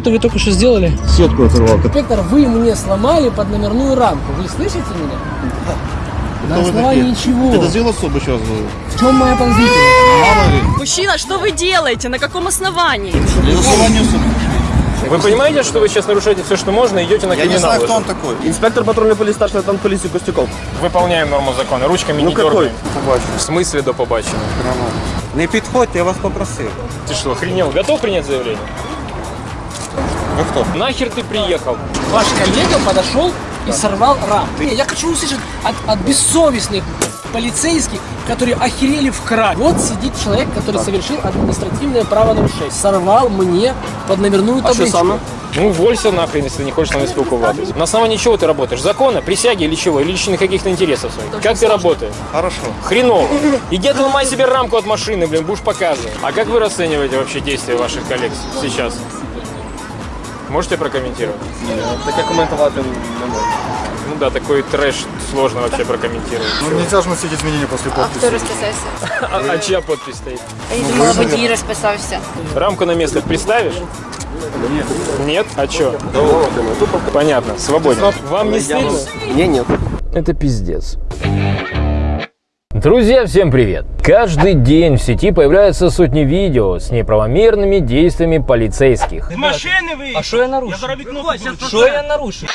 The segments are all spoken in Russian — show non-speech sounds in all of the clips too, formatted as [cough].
что вы только что сделали? Сетку оторвал. Инспектор, вы мне сломали под номерную рамку. Вы слышите меня? На основании чего? Это сделал особо сейчас. В чем моя подозрительность? Мужчина, что вы делаете? На каком основании? Особо. Вы понимаете, что вы сейчас нарушаете все, что можно, и идете на Я криминал? не знаю, кто он такой. Инспектор патрульной полиции, старший лейтенант полиции Костюков. Выполняем норму закона, ручками Ну не какой? дергаем. В смысле до побачення? Не підходьте, я вас попросив. Ты что, охренел? Готов принять заявление? Ви хто? Нахер ты приехал? Ваш коллега подошел и сорвал рамку. Я хочу услышать от, от бессовестных полицейских, которые охерели в край. Вот сидит человек, который совершил административное правонарушение. Сорвал мне под номерную табличку. Ну, уволься нахрен, если не хочешь с нами спілкуватися. На основании чего ты работаешь? Закона, присяги или чего? Или личных каких-то интересов своих? Как ты работаешь? Хорошо. Хреново. Иди отломай себе рамку от машины, блин, будешь показывать. А как вы расцениваете вообще действия ваших коллег сейчас? Можете прокомментировать? Таке коментувати не можу. Ну да, такой трэш сложно вообще прокомментировать. Ну нельзя же носить изменения после А хто подписи. розписався? А, а чья подпись стоит? Я думала, водій розписався. Рамку на место приставишь? Нет. Нет? А чё? Понятно, свободен. Вам не стыдно? Ні, ні. Это пиздец. Друзья, всем привет! Каждый день в сети появляются сотни видео с неправомерными действиями полицейских. А что я нарушил? Что я нарушил?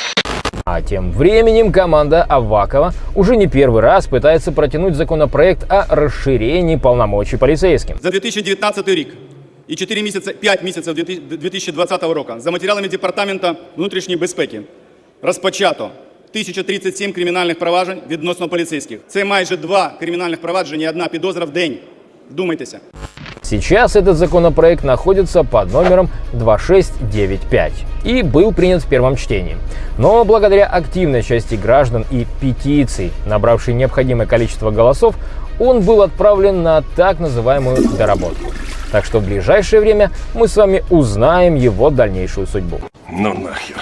А тем временем команда Авакова уже не первый раз пытается протянуть законопроект о расширении полномочий полицейским. За 2019 рік і 4 місяці, 5 місяців 2020 року за матеріалами Департамента внутрішньої безпеки розпочато 1037 кримінальних проваджень відносно поліцейських. Це майже два кримінальних провадження і одна підозра в день. Вдумайтеся. Сейчас этот законопроект находится под номером 2695 и был принят в первом чтении. Но благодаря активной части граждан и петиций, набравшей необходимое количество голосов, он был отправлен на так называемую доработку. Так что в ближайшее время мы с вами узнаем его дальнейшую судьбу. Ну нахер.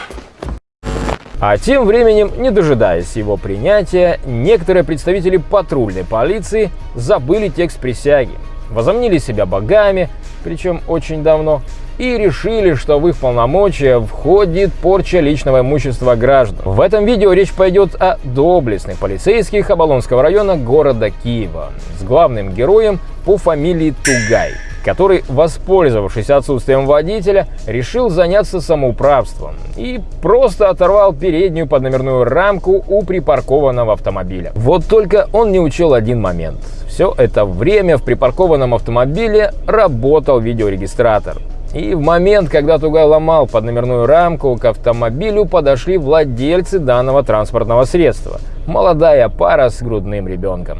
А тем временем, не дожидаясь его принятия, некоторые представители патрульной полиции забыли текст присяги, возомнили себя богами, причем очень давно, и решили, что в их полномочия входит порча личного имущества граждан. В этом видео речь пойдет о доблестных полицейских Оболонского района города Киева с главным героем по фамилии Тугай который, воспользовавшись отсутствием водителя, решил заняться самоуправством и просто оторвал переднюю подномерную рамку у припаркованного автомобиля. Вот только он не учел один момент. Все это время в припаркованном автомобиле работал видеорегистратор. И в момент, когда Тугай ломал подномерную рамку, к автомобилю подошли владельцы данного транспортного средства. Молодая пара с грудным ребенком.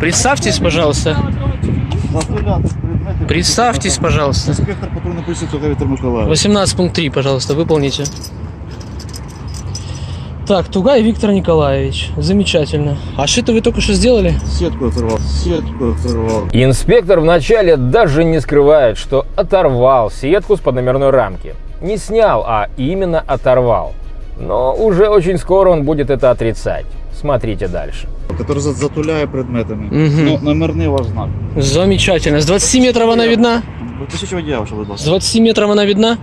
Представьтесь, пожалуйста. Представьтесь, пожалуйста. Инспектор патрульной полиции Тугай Виктор Николаевич. 18 пункт 3, пожалуйста, выполните. Так, Тугай Виктор Николаевич. Замечательно. А что это вы только что сделали? Сетку оторвал. Сетку оторвал. Инспектор вначале даже не скрывает, что оторвал сетку с подномерной рамки. Не снял, а именно оторвал. Но уже очень скоро он будет это отрицать. Смотрите дальше. Который за- затуляє предметами. Мгм. Ну, номерний ваш знак. Замечательно. С 20 метров она видна? Ви посвідчення водія, ваше, будь С ласка. 20 метров она видна?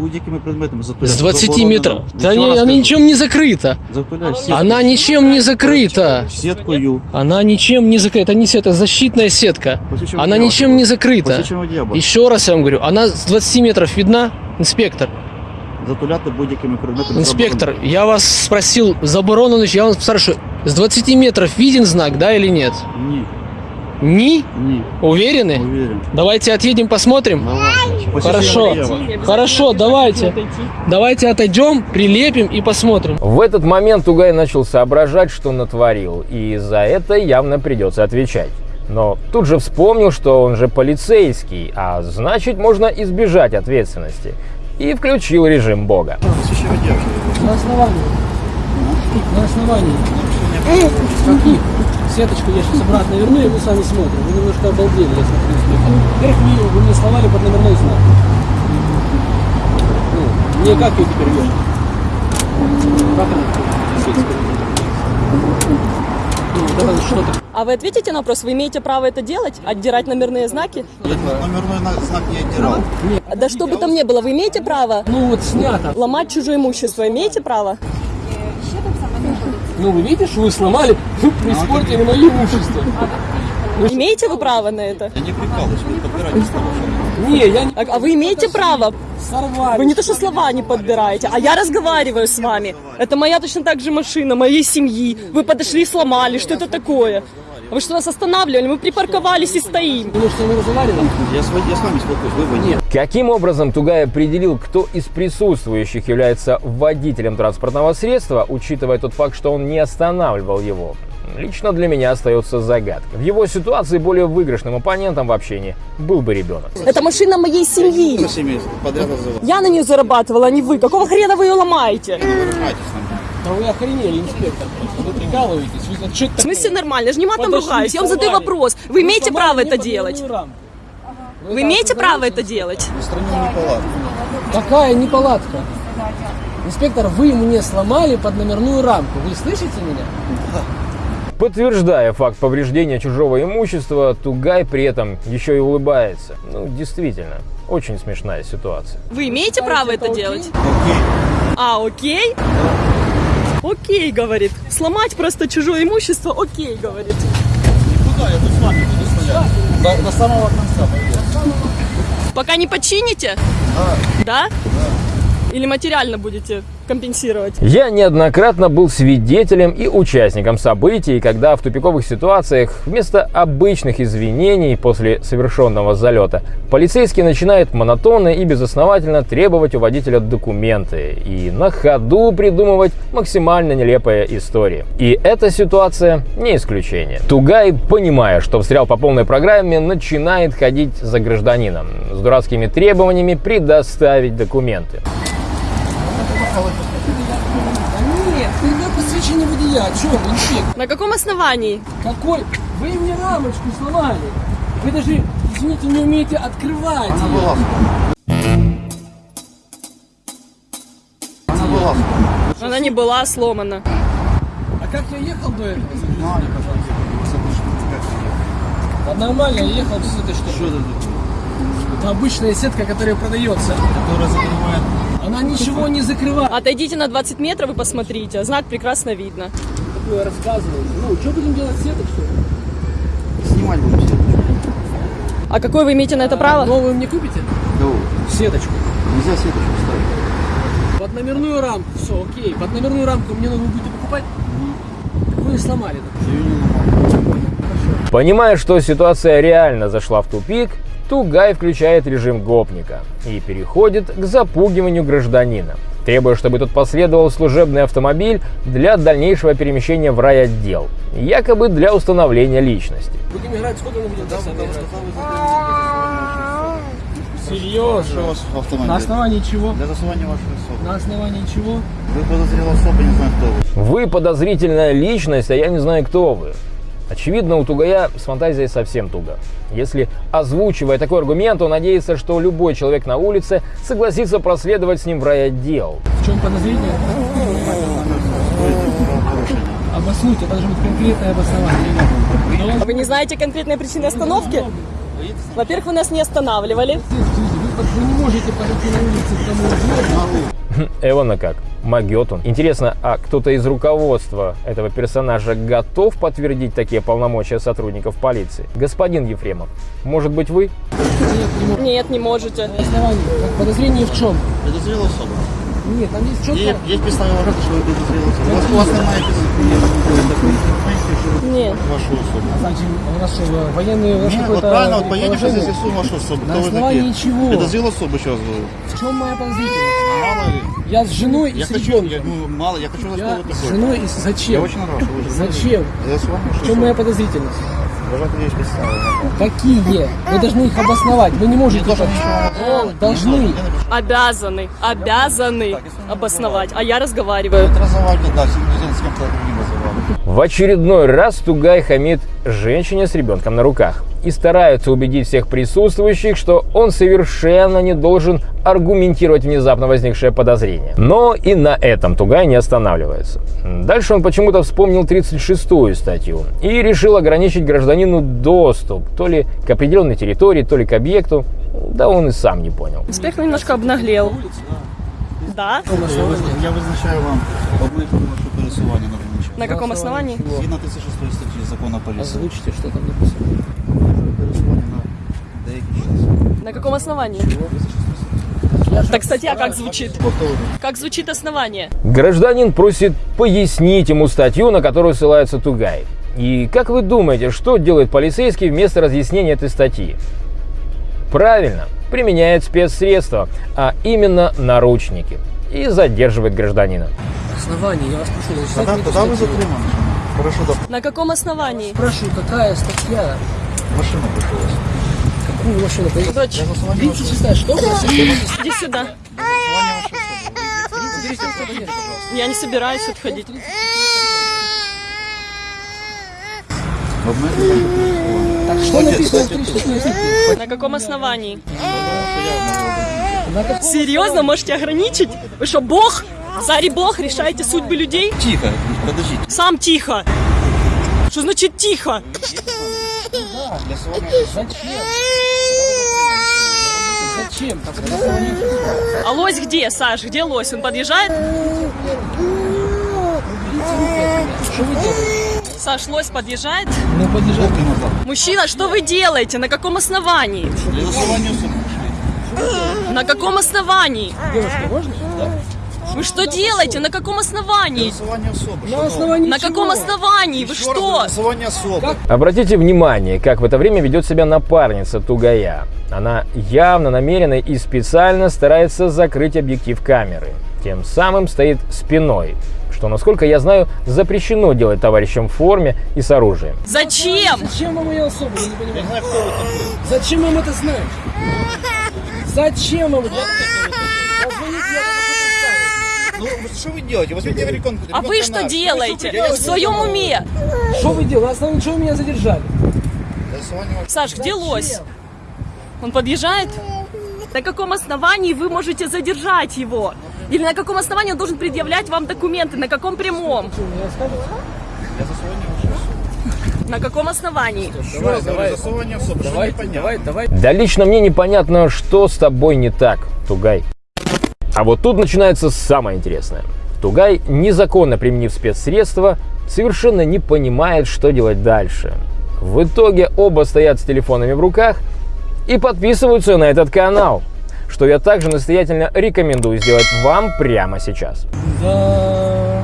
Будь-якими предметами затуляє. С 20 Заборонено. метров. Да Ще не, раз она кажу. ничем не закрыта. Затуляй сеткою. Она ничем не закрыта. Сеткою. Она ничем не закрыта. Это не сетка, это защитная сетка. Посвідчення Она водія, ничем ваше, не будь ласка. закрыта. Посвідчення водія, будь ласка. Еще раз я вам говорю, она с 20 метров видна, инспектор. Затуляти будь-якими предметами. Инспектор, я вас спросил, заборонено, я вас спрашиваю, с 20 метров виден знак, да или нет? заборонено. Ні, Ни? ні, Уверены? уверен. Давайте отъедем, посмотрим. Давайте. Посвідчення Хорошо, водія, ваше. хорошо, давайте. Давайте отойдем, прилепим и посмотрим. В этот момент Тугай начал соображать, что натворил, и за это явно придется отвечать. Но тут же вспомнил, что он же полицейский, а значит можно избежать ответственности. И включил режим бога. Посвідчення водія, ваше, будь ласка. На основании. На основании. Каких? Сеточку я сейчас обратно верну, и мы с вами смотрим. Вы немножко обалдели, я смотрю. инспектор. Во-первых, вы, вы мне сломали под номерной знак. Ну, мне как ее теперь вешать? Как она? Ну, что-то. А вы ответите на вопрос, вы имеете право это делать? Отдирать номерные знаки? Номерной на- знак не отдирал. Да что бы там ни было, вы имеете право Ну вот снято. ломать чужое имущество? Имеете право? Ну вы видишь, вы сломали, вы испортили мое имущество. Имеете вы право на это? Я не прикалываюсь, вы подбираете слова. Не, я не А, а вы имеете право? сорвали. Вы не то что слова не подбираете, а я разговариваю с вами. Это моя точно так же машина, моей семьи. Вы подошли и сломали. Что это такое? Вы что нас останавливали? Мы припарковались и стоим. Потому что мы разговаривали. Я с, вами- я с вами спокоюсь, вы вы нет. Каким образом Тугай определил, кто из присутствующих является водителем транспортного средства, учитывая тот факт, что он не останавливал его? Лично для меня остается загадкой. В его ситуации более выигрышным оппонентом в общении был бы ребенок. Это машина моей семьи. Я на нее зарабатывала, а не вы. Какого хрена вы ее ломаете? Не выражайтесь на меня. Да вы охренели, инспектор. Вы прикалываетесь. Вы что это В смысле такое? нормально? Я же не матом Подошли, ругаюсь. Я вам задаю сломали. вопрос. Вы Вы имеете право это делать? рамку. Вы имеете право это делать? Устранен неполадку. Какая неполадка? Инспектор, вы мне сломали под номерную рамку. Вы слышите меня? Подтверждая факт повреждения чужого имущества, Тугай при этом еще и улыбается. Ну, действительно, очень смешная ситуация. Вы имеете право это окей? делать? А, окей? Окей, говорит. Сломать просто чужое имущество, окей, говорит. Куда я тут с вами буду стоять? До, до самого конца пойдет. Пока не почините? Да. Или материально будете компенсировать? Я неоднократно был свидетелем и участником событий, когда в тупиковых ситуациях вместо обычных извинений после совершенного залета полицейский начинает монотонно и безосновательно требовать у водителя документы и на ходу придумывать максимально нелепые истории. И эта ситуация не исключение. Тугай, понимая, что встрял по полной программе, начинает ходить за гражданином с дурацкими требованиями предоставить документы. Нет, никакое посвящение водия. О чем, инспектор? На каком основании? Какой? Вы мне рамочку сломали. Вы даже, извините, не умеете открывать Она была. Она была. Она не была сломана. А как я ехал до этого? Мне, пожалуйста. Да нормально, я ехал без этой штуки. Что это? Это обычная сетка, которая продается. Которая закрывает. Она ничего не закрывает. Отойдите на 20 метров и посмотрите. Знак прекрасно видно. Такое рассказываете. Ну, что будем делать сеток, что ли? Снимать будем все. А какое вы имеете на это право? Новую мне купите? Кого? Сеточку. Нельзя сеточку ставить. Под номерную рамку, все, окей. Под номерную рамку мне новую будете покупать? Так вы и сломали. Понимая, что ситуация реально зашла в тупик, Тугай включает режим гопника и переходит к запугиванию гражданина, требуя, чтобы тот последовал служебный автомобиль для дальнейшего перемещения в райотдел, якобы для установления личности. Будем играть, сколько мы будем? Серьезно? На основании чего? Для засувания вашей особы. На основании чего? Вы подозревал особо, не знаю, кто вы. Вы подозрительная личность, а я не знаю, кто вы. Очевидно, у Тугая с фантазией совсем туго. Если, озвучивая такой аргумент, он надеется, что любой человек на улице согласится проследовать с ним в райотдел. В чем подозрение? Обоснуйте, это должно быть конкретное обоснование. А вы не знаете конкретной причины остановки? Во-первых, вы нас не останавливали. Вы, не можете подойти на улице к тому углу. [laughs] Эвана как? Могет он. Интересно, а кто-то из руководства этого персонажа готов подтвердить такие полномочия сотрудников полиции? Господин Ефремов, может быть вы? Нет, не можете. На основании. Как подозрение в чем? Подозревал особо. Нет, там есть четко. Есть, есть работа, что вы подозревал особо. У вас, у вас немає Нет. вашу особу. Значит, у нас что, военные... у вас Нет, вот какое-то правильно, вот поедем, сейчас положение? з'ясуємо вашу особу. На Кто вы основании такие? чего? Подозрел особу, еще раз говорю. В чем моя подозрительность? Мало ли. Я с женой и Я с хочу, ребенком. я, ну, мало, я хочу знать, кто Я вы с такой. женой и с... Я Зачем? очень рад, что вы Зачем? За с вами В чем моя подозрительность? Вважати є підстави. Какие? Вы должны их обосновать. Вы не можете... должен так- ничего О, Должны. Обязаны, обязаны обосновать. А я разговариваю. Разговаривать, да, сегодня с кем-то другим разговаривать. В очередной раз Тугай хамит женщине с ребенком на руках и старается убедить всех присутствующих, что он совершенно не должен аргументировать внезапно возникшее подозрение. Но и на этом Тугай не останавливается. Дальше он почему-то вспомнил 36-ю статью и решил ограничить гражданину доступ то ли к определенной территории, то ли к объекту. Да он и сам не понял. Инспектор немножко обнаглел. Да? Я, виз- я визначаю вам пересування на вулиці. На каком основании? Згідно 1006 статті закону поліції. Озвучите, что там написано. Пересування на деякий час. На каком основании? Так статья как звучит? Как звучит основание? Гражданин просит пояснить ему статью, на которую ссылается Тугай. И как вы думаете, что делает полицейский вместо разъяснения этой статьи? Правильно, применяет спецсредства, а именно наручники. И задерживает гражданина. Основание, я вас прошу, зачитайте мне. Хорошо, да. На каком основании? Спрашиваю, какая статья? Машина прийшла. Какую машину? Дочь, 36 что? иди сюда. Я не собираюсь отходить. Так что написано в 36 На каком основании? Серьезно, можете ограничить? Вы что, бог? Царь и бог, решаете судьбы людей? Тихо, подождите. Сам тихо. Что значит тихо? Для Зачем? Зачем? Основание. А лось где, Саш? Где лось? Он подъезжает? Саш, лось подъезжает? Ну, назад. Мужчина, что вы делаете? На каком основании? Для особи. На каком основании? Девушка, можно? Да. Вы что делаете? На каком основании? На основании На каком основании? Вы что? Обратите внимание, как в это время ведет себя напарница Тугая. Она явно намеренно и специально старается закрыть объектив камеры. Тем самым стоит спиной, что, насколько я знаю, запрещено делать товарищам в форме и с оружием. Зачем? Зачем вам ее особо? Я не понимаю. Зачем вам это знать? [laughs] Зачем я это Ну, що ви робите? Возьмите рекон. А вы что делаете? В своем уме? Что вы делаете? На основании чего вы меня задержали? Саш, где лось? Он подъезжает? На каком основании вы можете задержать его? Или на каком основании он должен предъявлять вам документы? На каком прямом? На каком основании? Давай, давай. Засування особи. Що Давай, непонятно? давай, давай. Да лично мне непонятно, что с тобой не так, Тугай. А вот тут начинается самое интересное. Тугай, незаконно применив спецсредства, совершенно не понимает, что делать дальше. В итоге оба стоят с телефонами в руках и подписываются на этот канал, что я также настоятельно рекомендую сделать вам прямо сейчас. Да.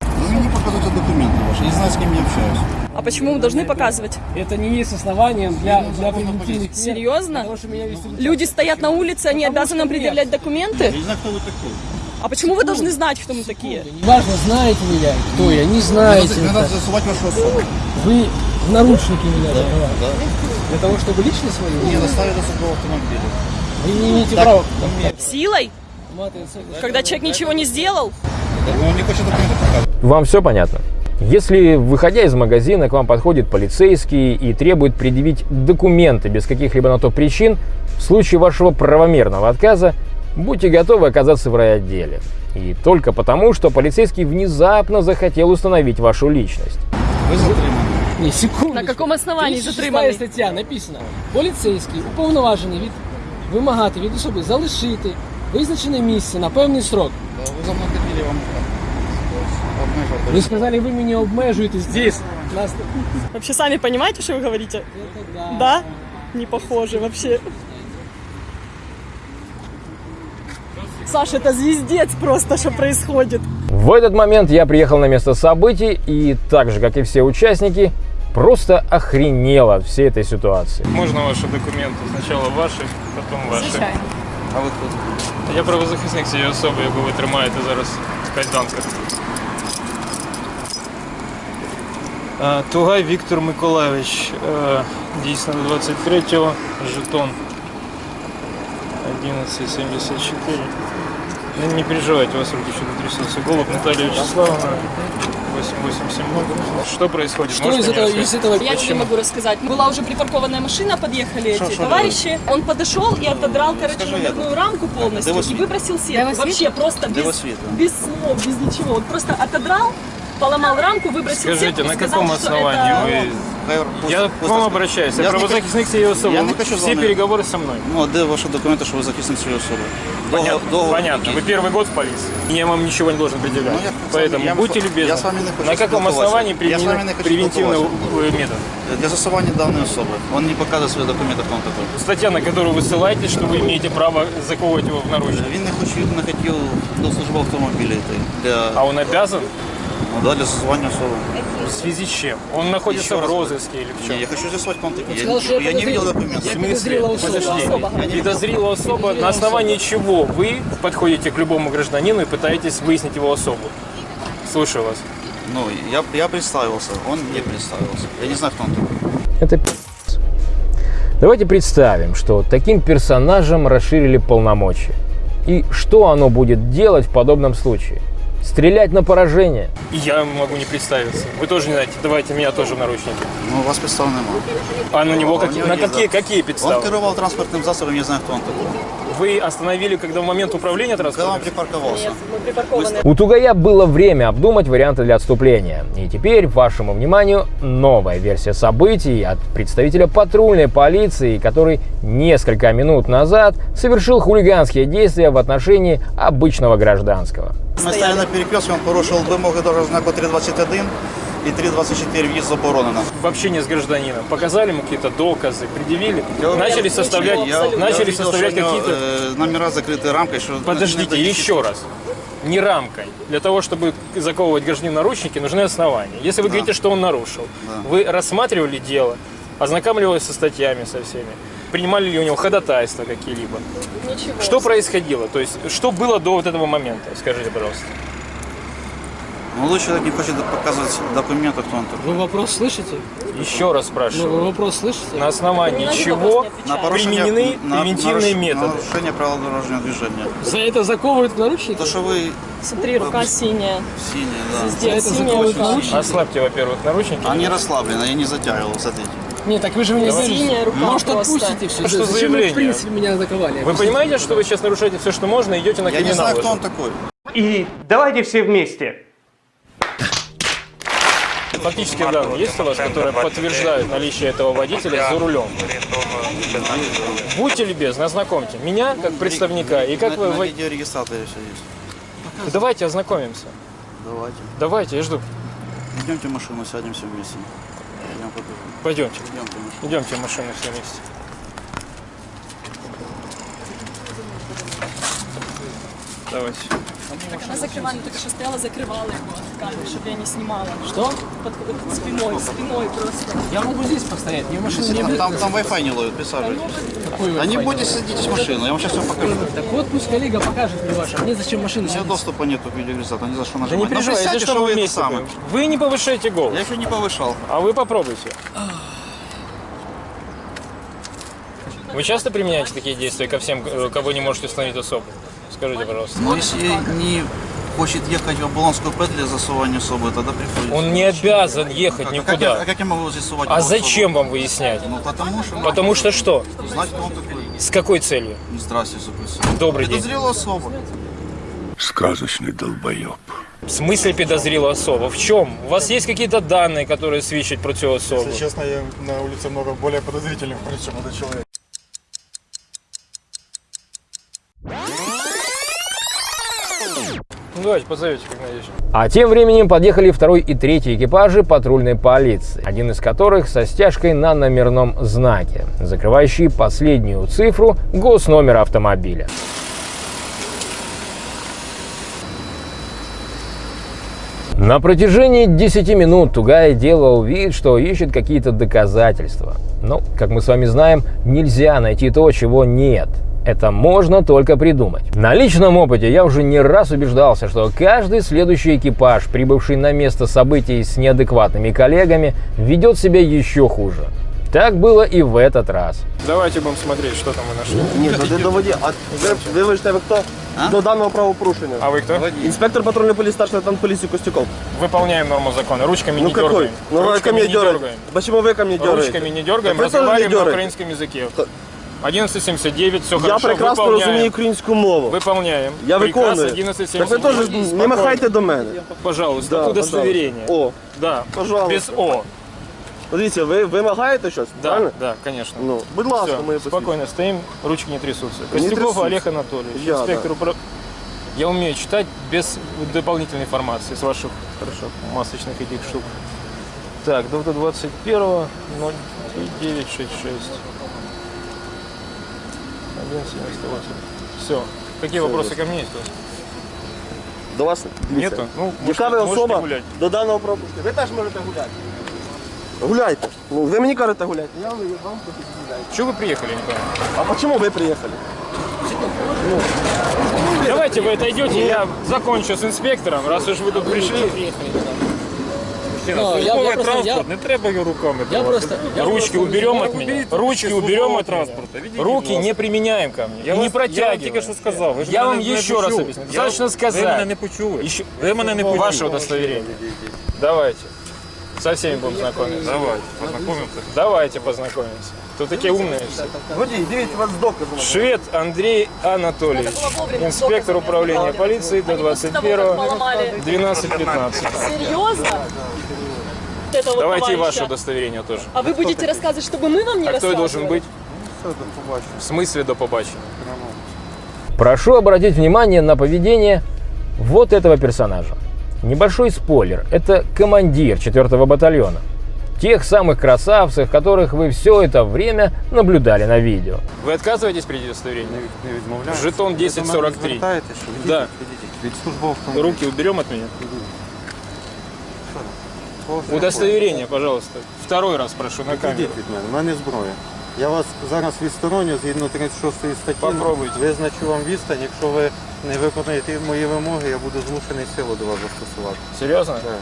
Вы мне показывайте документы ваши. Я не знаю, с кем я общаюсь. А почему мы должны показывать? Это не есть основанием для, для мер. Серьезно? Потому что меня вести Люди стоят на улице, они обязаны нам предъявлять Я документы? не знаю, кто вы такой. А почему вы должны знать, кто мы такие? Неважно, знаете меня, кто я, не знаете. надо, надо засувать вашу особу. Вы в наручники меня закрываете. Да. Для того, чтобы личность свою Мне доставили до суда автомобиля. вы не имеете права. Силой? Маты, отсюда. Когда человек ничего не сделал? Но он не хочет документы показывать. Вам все понятно? Если, выходя из магазина, к вам подходит полицейский и требует предъявить документы без каких-либо на то причин, в случае вашего правомерного отказа будьте готовы оказаться в райотделе. И только потому, что полицейский внезапно захотел установить вашу личность. Вы затриманы. Не, секунду. На каком основании 36 затриманий? стаття написано. Поліцейський уповноважений від вимагати від особи залишити визначене місце на певний срок. Да, Вы за мной ходили, я вам обмеживал. Ви сказали, ви мене обмежуєте здесь. Нас... Вообще сами понимаете, что вы говорите? Это да. Да? Не похоже вообще. Саша, это звездец просто, что происходит. В этот момент я приехал на место событий и, так же как и все участники, просто охренел от всей этой ситуации. Можно ваши документы? Сначала ваши, потом ваши. Звичайно. А ви хто? Я правозахисник цієї особи, яку ви тримаєте зараз в кайданках. Тугай Віктор Миколаївич, е, дійсно до 23-го, жетон 1174. Ну, не переживайте, у вас руки что-то трясутся. Голуб Наталья Вячеславовна, 8870. Что происходит? Что Можете из мне этого, рассказать? из этого Я тебе Почему? могу рассказать. Была уже припаркованная машина, подъехали эти товарищи. Он подошел и отодрал, короче, номерную рамку полностью и выбросил сетку. Вообще просто без, без слов, без ничего. Он просто отодрал, поломал рамку, выбросил Скажите, сетку, на сказал, каком что основании это- вы... Я к вам обращаюсь, я Я не правозахисник цієї особи. я не хочу з Все вами- переговоры со мной. Ну, а де ваші документи, що ви захисник цієї особи? Понятно, Договор- понятно. який? Вы первый год в полиции. и Я вам ничего не должен предъявлять. Ну, я с вами- Поэтому я будьте с- любезны. я с вами не хочу На каком спілкуватися. основании Я з вами применен не хочу превентивный спілкуватися. э, метод? Для засування даної особи. Он не показує свої документи, хто він такий. Статья, на которую вы ссылаетесь, что вы имеете право заковывать его в наручники. Він не хотів, не хотів до служби автомобіля йти. Для, А он обязан? Ну, да, для засування особи. В связи с чем? Он находится Еще в раз. розыске или в чем? Ні, я хочу він такий. сказал, что Я, я я не видел документы. Я смысле? подозрела особа. Подозрела особа, на основании чего вы подходите к любому гражданину и пытаетесь выяснить его особу? Слушаю вас. Ну, я, я представился, он не представился. Я не знаю, кто он такой. Это. Давайте представим, что таким персонажам расширили полномочия. И что оно будет делать в подобном случае? Стрелять на поражение? Я могу не представиться. Вы тоже не знаете. Давайте меня тоже в наручники. Ну, у вас підстав немає. А на него А какие, него на какие, да. какие Он подставы? керував транспортним засобом, я не знаю, хто он такой. Вы остановили, когда в момент управления Когда он транспортом? припарковался. Нет, мы припаркованы. У Тугая было время обдумать варианты для отступления. И теперь вашему вниманию новая версия событий от представителя патрульной полиции, который несколько минут назад совершил хулиганские действия в отношении обычного гражданского. Ми стояли на перекрестке, он порушил вимоги дорожнього знаку 3.21 і 3.24 в'їзд заборонено. в общении с гражданином. Показали ему какие-то доказы, предъявили, Я- начали я- составлять, я- я начали видел, составлять какие-то... э, номера закрыты рамкой. Что Подождите, еще раз. Не рамкой. Для того, чтобы заковывать гражданина в наручники, нужны основания. Если вы говорите, что он нарушил, Да. вы рассматривали дело, ознакомливались со статьями, со всеми, принимали ли у него ходатайства какие-либо? Ничего. Что происходило? То есть, что было до вот этого момента? Скажите, пожалуйста. Молодой человек не хочет показывать документы, кто он такой. Вы вопрос слышите? Еще раз Ну, вы спрашиваю. вопрос слышите? На основании На чего не отвечай. применены превентивные наруш- методы? Нарушение правил дорожного движения. За это заковывают наручники? То, что вы Смотри, рука синяя. синие, да. Здесь это синяя закройте рука. наручники. Ослабьте, во-первых, наручники. Они расслаблены, я не затягивал, смотрите. Нет, так вы же меня Синяя рука Может, просто. отпустите все. А что Зачем вы, заявление? в принципе, меня заковали? Вы понимаете, что вы сейчас нарушаете все, что можно, и идете на Я не криминал знаю, кто уже? он такой. И давайте все вместе. Фактические данные есть у вас, которые подтверждают наличие этого водителя за рулем? Будьте любезны, ознакомьте меня как представника и как вы... на видеорегистраторе все есть. Давайте ознакомимся. Давайте. Давайте, я жду. Идемте в машину, сядем все вместе. Пойдемте. Машину. Идемте в машину все вместе. Давайте. Так она закрывала, только что стояла, закрывала его от камеры, чтобы я не снимала. Что? Под, под спиной, спиной просто. Я могу здесь постоять, мне машину не Там, там, там Wi-Fi не ловит, присаживайтесь. А не будете садитесь в машину, я вам сейчас все покажу. Так вот пусть коллега покажет мне ваше. Мне зачем машину У меня доступа нету к видеорегистратору, не за что Да нажимать. не Ну, переживайте, что вы вместе. самое. Вы не повышайте голос. Я еще не повышал. А вы попробуйте. Вы часто применяете такие действия ко всем, кого не можете установить особо? Скажите, пожалуйста. Но если не хочет ехать в Оболонскую П для засовывания особы, тогда приходится. Он не обязан ехать Как- а как я- никуда. а как я могу здесь А зачем вам выяснять? Ну потому что... Потому что что? Знать, кто он такой. С какой целью? Здравствуйте, запустим. Добрый день. Подозрела особа. Сказочный долбоеб. В смысле подозрела особа? В чем? У вас есть какие-то данные, которые свідчать про цю особу? Если честно, я на улице много более подозрительных, чем этот человек. Ну, давайте, позовите, как надеюсь. А тем временем подъехали второй и третий экипажи патрульной полиции, один из которых со стяжкой на номерном знаке, закрывающий последнюю цифру госномера автомобиля. На протяжении 10 минут Тугай делал вид, что ищет какие-то доказательства. Но, как мы с вами знаем, нельзя найти то, чего нет. Это можно только придумать. На личном опыте я уже не раз убеждался, что каждый следующий экипаж, прибывший на место событий с неадекватными коллегами, ведет себя еще хуже. Так было и в этот раз. Давайте будем смотреть, что там мы нашли. Ні, ну ти доводі. А ви, ви вибачте, ви хто? До даного правопорушення. А вы кто? Інспектор патрульної поліції, старший лейтенант поліції Костюков. Выполняем норму закона. Ручками Ну не какой? дергаем. Ну вы ко Ручками мне не дергаете. дергаем. Почему вы ко мне дергаете? Ручками не дергаем, Так вы тоже не разговариваем на дергаете. украинском языке. 1179, все Я хорошо, прекрасно выполняем. розумію українську мову. Выполняем. Я Приказ виконую. 1179. Так ви теж не Спокойно. махайте до мене. Пожалуйста, Да, удостоверение. О, Да, пожалуйста. без О. Дивіться, ви вимагаєте щось? Да, правильно? да, конечно. Ну, будь ласка, Всё, моє посвідчення. спокойно стоим, ручки не трясутся. Не Костюков трясутся. Олег Анатольевич, Я, инспектор управ- Я умею читать без дополнительной информации с ваших хорошо, масочных этих штук. Так, до 21 0966 178. Все. Какие Всё, вопросы ко мне есть? До вас дивіться. Нету? Ну, Яка ви можете- особа можете гулять. до даного пропуску? Ви теж можете гуляти. Гуляйте. Ну, ви мені кажете гуляйте. Я вам вам гуляйте. Чего вы приехали, не понимаю? А почему вы приехали? Давайте вы отойдете, я закончу с инспектором, раз уж вы тут пришли. Ну, я, я просто, я, Не треба його руками. я просто, я Ручки просто- уберем от меня. Ручки уберем от меня. Руки не применяем ко мне. Я не вас- протягиваем. я вам тільки що сказав, ви ж Я мене вам не еще раз почули. объясню. Я- Достаточно сказать. Ви мене не почули. Еще... Ви мене не почули. Ваше удостоверение. Давайте. Со всеми будем знакомиться. Давайте, познайомимося. Давайте познакомимся. Тут такие умные все. Швед Андрей Анатольевич, инспектор управления полиции до 21 12-15. Серьезно? Это вот Давайте и ваше удостоверение тоже. А вы будете рассказывать, чтобы мы вам не А кто я должен рассказывали? быть? В смысле до побачення? Прошу обратить внимание на поведение вот этого персонажа. Небольшой спойлер. Это командир 4 батальона. Тех самых красавцев, которых вы все это время наблюдали на видео. Вы отказываетесь при удостоверении? Не відмовляю. Жетон 1043. Да. Від службовців. Руки уберем от меня. Удостоверение, пожалуйста. Второй раз прошу на камеру. Відійдіть від мене, в мене зброя. Я вас зараз відстороню згідно 36 статті. Попробуйте. Визначу вам відстань. Якщо ви не виконаєте мої вимоги, я буду змушений силу до вас застосувати. Серьезно? Так.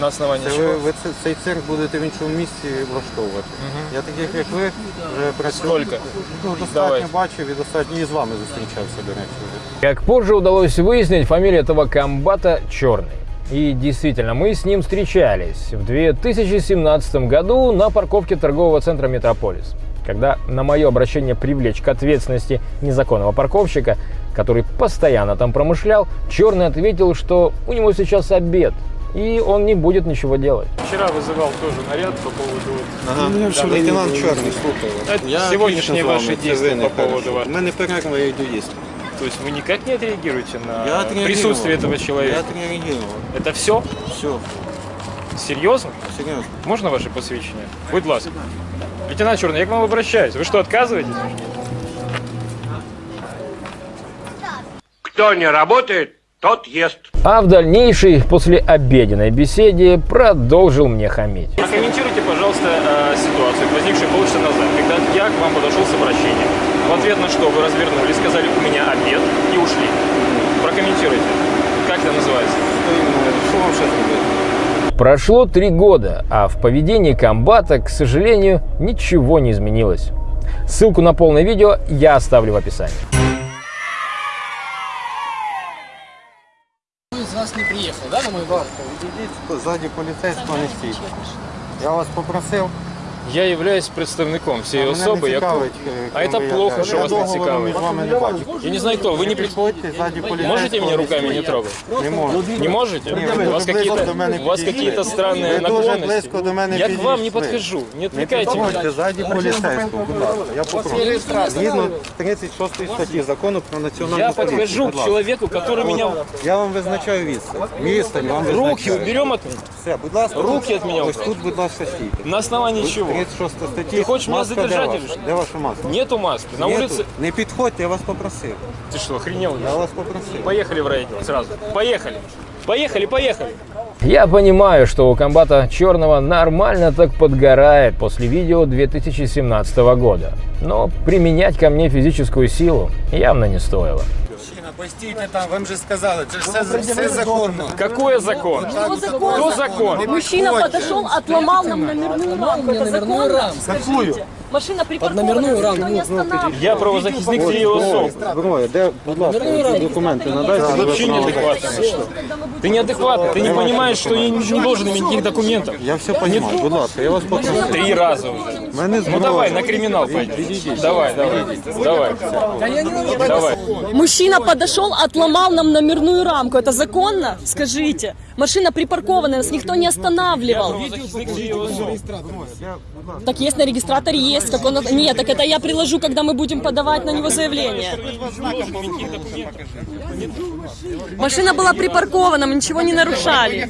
На основании Це чего? ви, ви це- цей цирк будете в іншому місці влаштовувати. Я таких, як ви, вже працюю. Сколько? Ну, достатньо Давайте. бачив і достатньо і з вами зустрічався, до речі. вже. Как позже удалось выяснить, фамилия этого комбата Черный. И действительно, мы с ним встречались в 2017 году на парковке торгового центра «Метрополис». Когда на мое обращение привлечь к ответственности незаконного парковщика, который постоянно там промышлял, Черный ответил, что у него сейчас обед, и он не будет ничего делать. Вчера вызывал тоже наряд по поводу... Ага. Лейтенант Чорний, слухаю вас. Я ваши не по поводу. У мене перерва, я йду їсти. То есть вы никак не отреагируете на Я присутствие этого человека? Я отреагировал. Это все? Все, Серьезно? серйозно. Можно ваше посвящение? Будь ласка. Лейтенант Черный, я к вам обращаюсь. Вы что, отказываетесь? Кто не работает, тот ест. А в дальнейшей, после обеденной беседе, продолжил мне хамить. Прокомментируйте, пожалуйста, э, ситуацию, возникшую полчаса назад, когда я к вам подошел с обращением. В ответ на что вы развернулись, сказали, у меня обед и ушли. Прокомментируйте. Как это называется? Що вам зробити? Прошло три года, а в поведении комбата, к сожалению, ничего не изменилось. Ссылку на полное видео я оставлю в описании. Кто из вас не приехал, да, на мой бар? Відійдіть ззаді поліцейського не стійте. Я вас попросив. Я являюсь представником а всей мене особи. не Я... цікавить, е, А ким это ви плохо, являєтесь. что Я вас не договору цікавить. між вами не бачу. Я не знаю кто, вы не, при- Підходьте ззаді поліцейського. можете меня руками не трогать? Не можу. Не можете? Ні, у ви вас дуже близько какие-то, до мене у вас підійшли. какие-то странные Ви дуже наклонности. близько до мене Я к вам не підійшли. подхожу, не Не отвлекайте меня. підходьте ззаді поліцейського, будь ласка. Я попрошу. Згідно 36 статті закону про національну Я поліцію, подхожу будь к ласка. человеку, который меня... Я вам визначаю відстань. Відстань вам Руки визначаю. уберем от меня. Все, будь ласка. Руки від мене Ось убрали. тут, будь ласка, стійте. На основании чего? 36 статті. Ти хочеш мене Маска задержати де ваша? Де ваша маска? Нету маски. На Нету. улице... Не підходьте, я вас попросив. Ты что, охренел? Я вас попросив. Поехали в райотдел сразу. Поехали. Поехали, поехали. Я понимаю, что у комбата Черного нормально так подгорает после видео 2017 года. Но применять ко мне физическую силу явно не стоило. Постійте там, вам же сказали, це ж все, все законно. Какой закон? Что закон? Кто закон? Мужчина подошел, отломал нам номерную рамку. мне Это номерную законно? рамку. Скажите. Машина припаркована, номерную никто рамку. не останавливал. Я правозахисник цієї особи. Зброя, де, будь ласка, документи надайте. Ты вообще неадекватный. Ты неадекватный, ты не понимаешь, что я не должен иметь никаких документов. Я все розумію, будь ласка, я вас попрошу. Три раза уже. Мене Ну давай, на криминал пойдем. Давай, давай, давай. Давай. Мужчина подошел, отломал нам номерную рамку. Это законно? Скажите. Машина припаркована, нас никто не останавливал. Так есть на регистраторе есть. Как он... Нет, так это я приложу, когда мы будем подавать на него заявление. Машина была припаркована, мы ничего не нарушали.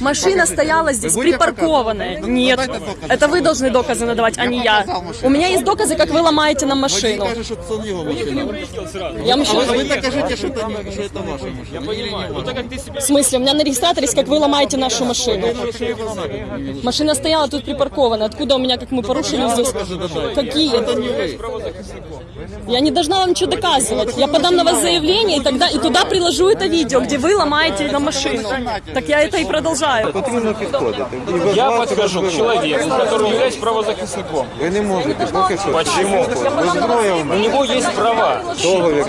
Машина стояла здесь, припаркованная. Нет, это вы должны доказы надавать, а не я. показал машину. У меня есть доказы, как вы ломаете нам машину. Каже, що це його машина. Я машину... Ви так кажете, що це, що це ваша машина. В смысле? У меня на регистраторе есть, как вы ломаете нашу машину. Машина стояла тут припаркована. Откуда у меня, как мы порушили здесь? Какие? Я не должна вам ничего доказывать. Я подам на вас заявление, и тогда и туда приложу это видео, где вы ломаете нам машину. Так я это и продолжаю. Потрібно підходити. І без Я вас подхожу к человеку, который является правозахисником. Ви не можете поки що. Почему? Ви зброя у У мене. него есть права. Договір.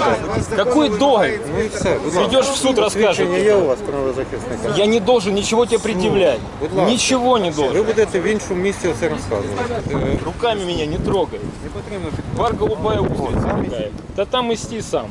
де. Какой договор? Ну і все, будь ласка. Придешь в суд, расскажешь. Свідчення є у вас правозахисника? Я не должен ничего тебе предъявлять. будь ласка. Ничего не Ви должен. будете в іншому місці це розказувати. Е, Руками меня не трогай. Не потрібно підходити. Бар голубая устрица какая. Да там исти сам.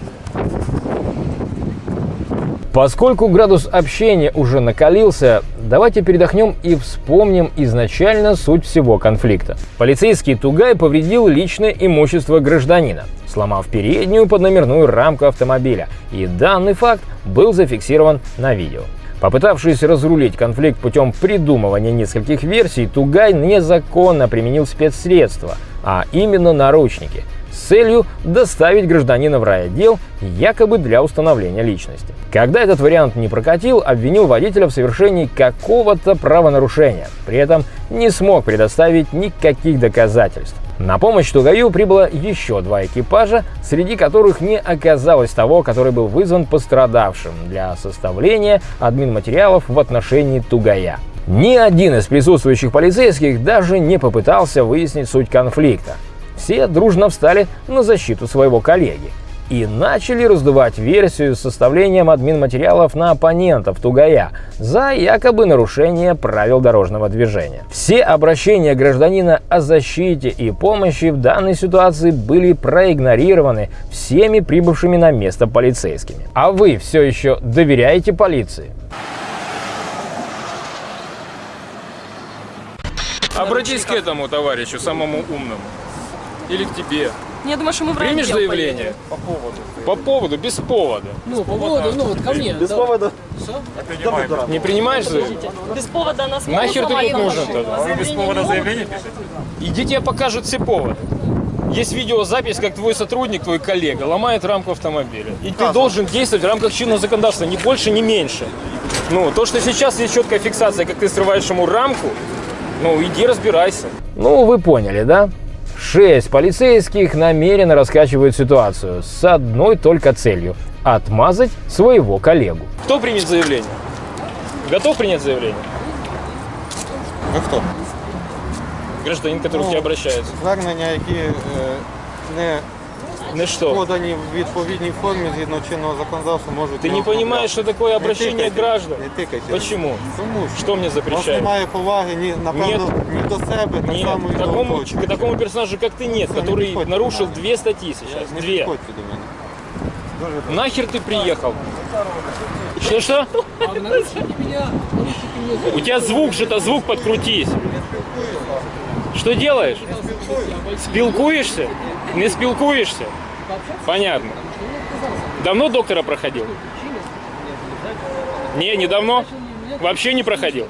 Поскольку градус общения уже накалился, давайте передохнем и вспомним изначально суть всего конфликта. Полицейский Тугай повредил личное имущество гражданина, сломав переднюю подномерную рамку автомобиля, и данный факт был зафиксирован на видео. Попытавшись разрулить конфликт путем придумывания нескольких версий, Тугай незаконно применил спецсредства, а именно наручники, с целью доставить гражданина в райотдел якобы для установления личности. Когда этот вариант не прокатил, обвинил водителя в совершении какого-то правонарушения, при этом не смог предоставить никаких доказательств. На помощь Тугаю прибыло еще два экипажа, среди которых не оказалось того, который был вызван пострадавшим для составления админматериалов в отношении Тугая. Ни один из присутствующих полицейских даже не попытался выяснить суть конфликта. Все дружно встали на защиту своего коллеги и начали раздувать версию с составлением админматериалов на оппонентов Тугая за якобы нарушение правил дорожного движения. Все обращения гражданина о защите и помощи в данной ситуации были проигнорированы всеми прибывшими на место полицейскими. А вы все еще доверяете полиции? Обратись к этому товарищу, самому умному. Или к тебе. Я думаю, что мы в Примешь заявление? По поводу. По поводу, без повода. Ну, по поводу, ну вот ко мне. Без да. поводу. Не принимаешь заявление? Без повода нас Нахер ты тут нужен тогда? Заявление не могут. Иди тебе покажут все поводы. Есть видеозапись, как твой сотрудник, твой коллега ломает рамку автомобиля. И ты должен действовать в рамках чинного законодательства, ни больше, ни меньше. Ну, то, что сейчас есть четкая фиксация, как ты срываешь ему рамку, ну, иди разбирайся. Ну, вы поняли, да? Шесть полицейских намеренно раскачивают ситуацию с одной только целью – отмазать своего коллегу. Кто примет заявление? Готов принять заявление? Ви хто? Гражданин, который к тебе обращается. Звернення, які е, не Ну что? подані в відповідній формі згідно чинного законодавства, можуть Ты не оформляти. понимаешь, что такое Не обращение тикайте, граждан? Не тикайте. Почему? Тому що Что мне у вас запрещает? немає поваги ні, напевно, ні до себе, так Нет, само і к до такому, оточення. к такому персонажу, как ты, нет, Сами который приходите. нарушил две статьи сейчас. Не Две. підходьте до мене. Дуже Нахер ты приехал? Что-что? А наручники меня, наручники мне У тебя звук же-то, звук подкрутись. Что делаешь? Спилкуешься? Не спилкуешься? Понятно. Давно доктора проходил? Не, недавно. Вообще не проходил.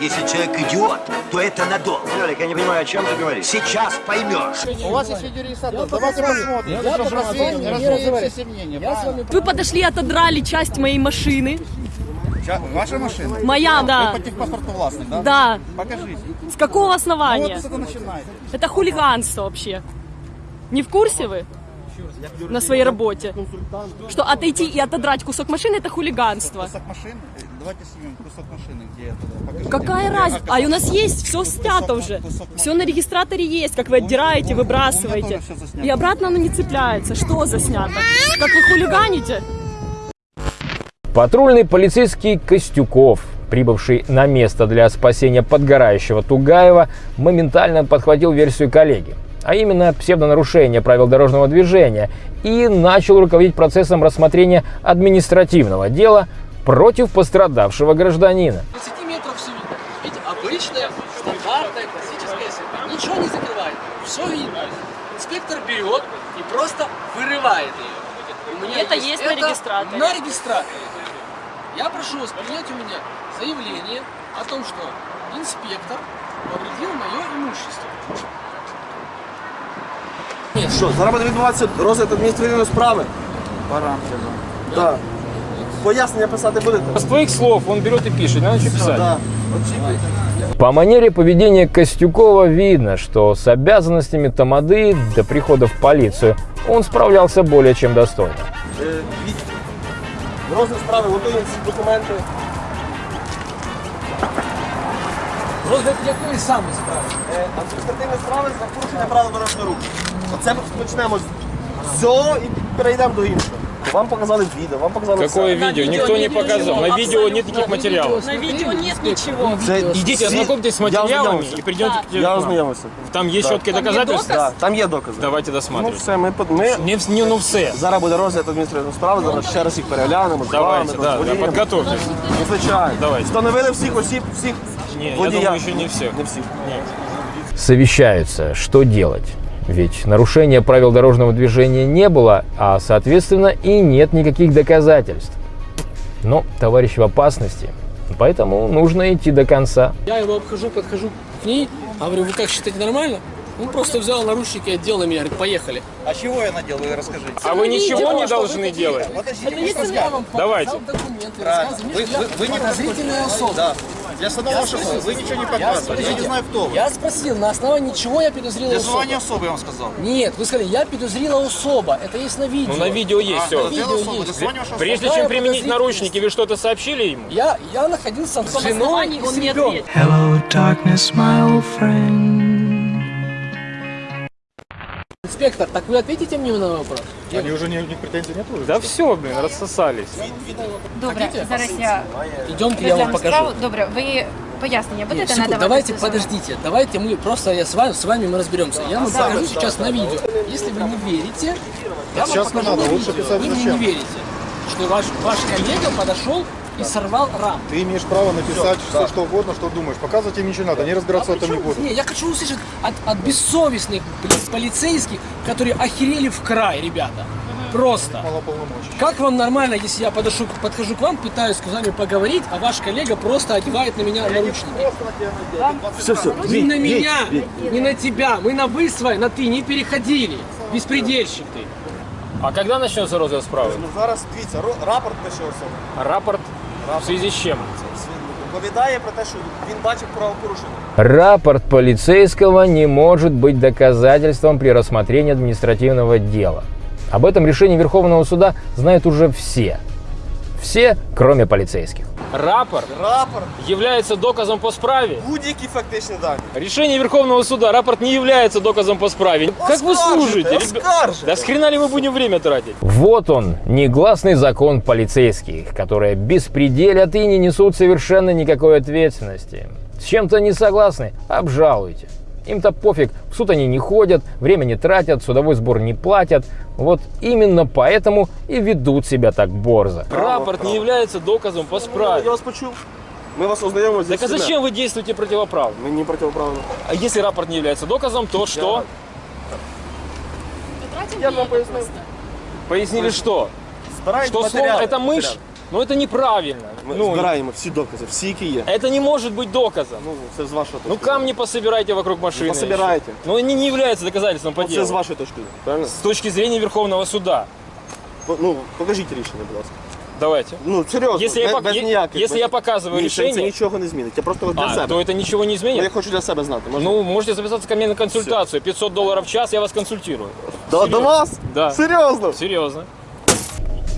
Если человек идиот, то это надолго. Лёлик, я не понимаю, о чем ты говоришь. Сейчас поймешь. У вас есть видеорегистратор. Давайте посмотрим. Я я развеем все сомнения. Вы подошли, отодрали часть моей машины. Ваша машина? Моя, да. Вы по техпаспорту властный, да? Да. Покажите. С какого Ну, основания? вот с этого начинается. Это хулиганство вообще. Не в курсе вы? На своей работе. Что отойти и отодрать кусок машины это хулиганство. Кусок машины? Э, Давайте снимем кусок машины, где это. Покажите. Какая разница? А у нас есть, все снято уже. Все на регистраторе есть, как вы отдираете, выбрасываете. И обратно оно не цепляется. Что заснято? Как вы хулиганите? Патрульный полицейский Костюков, прибывший на место для спасения подгорающего Тугаева, моментально подхватил версию коллеги, а именно псевдонарушение правил дорожного движения, и начал руководить процессом рассмотрения административного дела против пострадавшего гражданина. 20 метров все видно. Видите, обычная, стандартная, классическая сетка. Ничего не закрывает. Все видно. Инспектор берет и просто вырывает ее. У меня Это есть на регистраторе. На регистраторе. Я прошу вас принять у меня заявление о том, что инспектор повредил мое имущество. Що, зараз буде відбуватися розгляд адміністративної справи? Пора. Так. Пояснення писати будете? С твоих слов он берет и пишет, надо что писать. Так. По манере поведения Костюкова видно, что с обязанностями Тамады до прихода в полицию он справлялся более чем достойно. Е, від- Розгляд справи, готуємо всі документи. Розгляд якої саме справи? Е, Адміністративні справи за порушення правил дорожнього руху. Оце ми почнемо з цього і перейдемо до іншого. Вам показали відео, вам показали Какое все. видео? Никто не показал. На видео нет никаких материалов. На видео нет ничего. Це Идите, всі- ознакомьтесь с Я материалами ознайомився. и придете к Я телефону. ознайомився. Там есть четкие Там есть доказательства? доказ? Так, там є докази. Давайте Ну досматривать. все, ми, под- ми Не, в- не, ну все. зараз буде розгляд адміністративної справи, зараз ще раз їх переглянемо, з Давайте, вами, да, да, розберемо. подготовьтесь. Ну, звичайно. Давайте. Встановили всіх осіб, всіх не, я водія. думаю, еще не всех. Не всіх. Совещаются, что делать. Ведь нарушения правил дорожного движения не было, а соответственно и нет никаких доказательств. Но товарищ в опасности, поэтому нужно идти до конца. Я его обхожу, подхожу к ней, говорю, вы как считаете нормально? Он просто взял наручники отдел меня, говорит, поехали. А чего я надел, вы расскажите. А вы ничего не должны делать? Подождите, я вам Давайте. Вы, вы, я вы не подозрительная особа. Да. Для самого шофера вы ничего не показывали. Я не знаю, кто вы. Я спросил, на основании чего я подозрила Для особа? звания особы я вам сказал. Нет, вы сказали, я подозрила особа. Это есть на видео. Ну на видео есть все. Видео для звания вашей Прежде чем применить наручники, вы что-то сообщили ему? Я, я находился с женой основании и он с не ребенком. ответил. Hello, darkness, my old friend. Инспектор, так вы ответите мне на вопрос? Они уже ни, ни претензий нет уже? Да все, блин, рассосались. Добре, зараз я Идемте, я вам покажу. справу. Добре, ви пояснення Нет, будете секунду, надавати? давайте, подождите, давайте мы просто я с вами, с вами мы разберемся. Я вам покажу сейчас на видео. Если вы не верите, я вам Сейчас не покажу надо, на лучше видео. писать Вы мне не верите, что ваш, ваш коллега подошел и сорвал рам. Ты имеешь право написать все, что угодно, что думаешь. Показывать им ничего не надо, они разбираться в этом не будут. Не, я хочу услышать от, от бессовестных блин, полицейских, которые охерели в край, ребята. Просто. Как вам нормально, если я подошу, подхожу к вам, пытаюсь с вами поговорить, а ваш коллега просто одевает на меня наручники? Все, все. Не на меня, не на тебя. Мы на вы с вами, на ты не переходили. Беспредельщик ты. А когда начнется розыск справы? Ну, зараз дивіться, рапорт особа. Рапорт в связи с чем? Повідає про те, що він бачив правопорушення. Рапорт полицейского не может быть доказательством при рассмотрении административного дела. Об этом решении Верховного суда знают уже все. Все, кроме полицейских. Рапорт Рапорт, является доказом по справе. будь-які фактичні дані. Решение Верховного суда, рапорт не является доказом по справе. Как вы служите? ребят? Оскаржите. Да с хрена ли мы будем время тратить? Вот он, негласный закон полицейских, которые беспределят и не несут совершенно никакой ответственности. С чем-то не согласны? Обжалуйте. Им-то пофиг, в суд они не ходят, время не тратят, судовой сбор не платят. Вот именно поэтому и ведут себя так борзо. Рапорт не является доказом по Я справе. вас почув. Ми вас ознайомимо зі Так а всіма. зачем вы действуете противоправно? Ми не противоправно. А если рапорт не является доказом, то что? Я ж вам пояснив. Пояснили что? Збирають Что слово матеріали. это мышь? Ну это неправильно. Ми Ну, збираємо всі докази, всі, які є. это не может быть доказом. Ну, це з вашої точки. Ну камни пособирайте вокруг машины. пособирайте. еще. Но они не являются доказательством по Ну, Це делу. з вашої точки. зору, Правильно? С точки зрения Верховного суда. По- Ну, покажіть рішення, будь ласка. Давайте. Ну, серйозно, Если я без, пок- без е- ніяких. если без- я показываю Ні, це- Це решение- нічого не змінить. Я просто для А, себе. то это ничего не Ну, я изменит? хочу для себе знати. Можна? Ну, можете записаться ко мне на консультацию. 500 долларов в час, я вас консультирую. До, до вас? Да. Серьезно? Серьезно.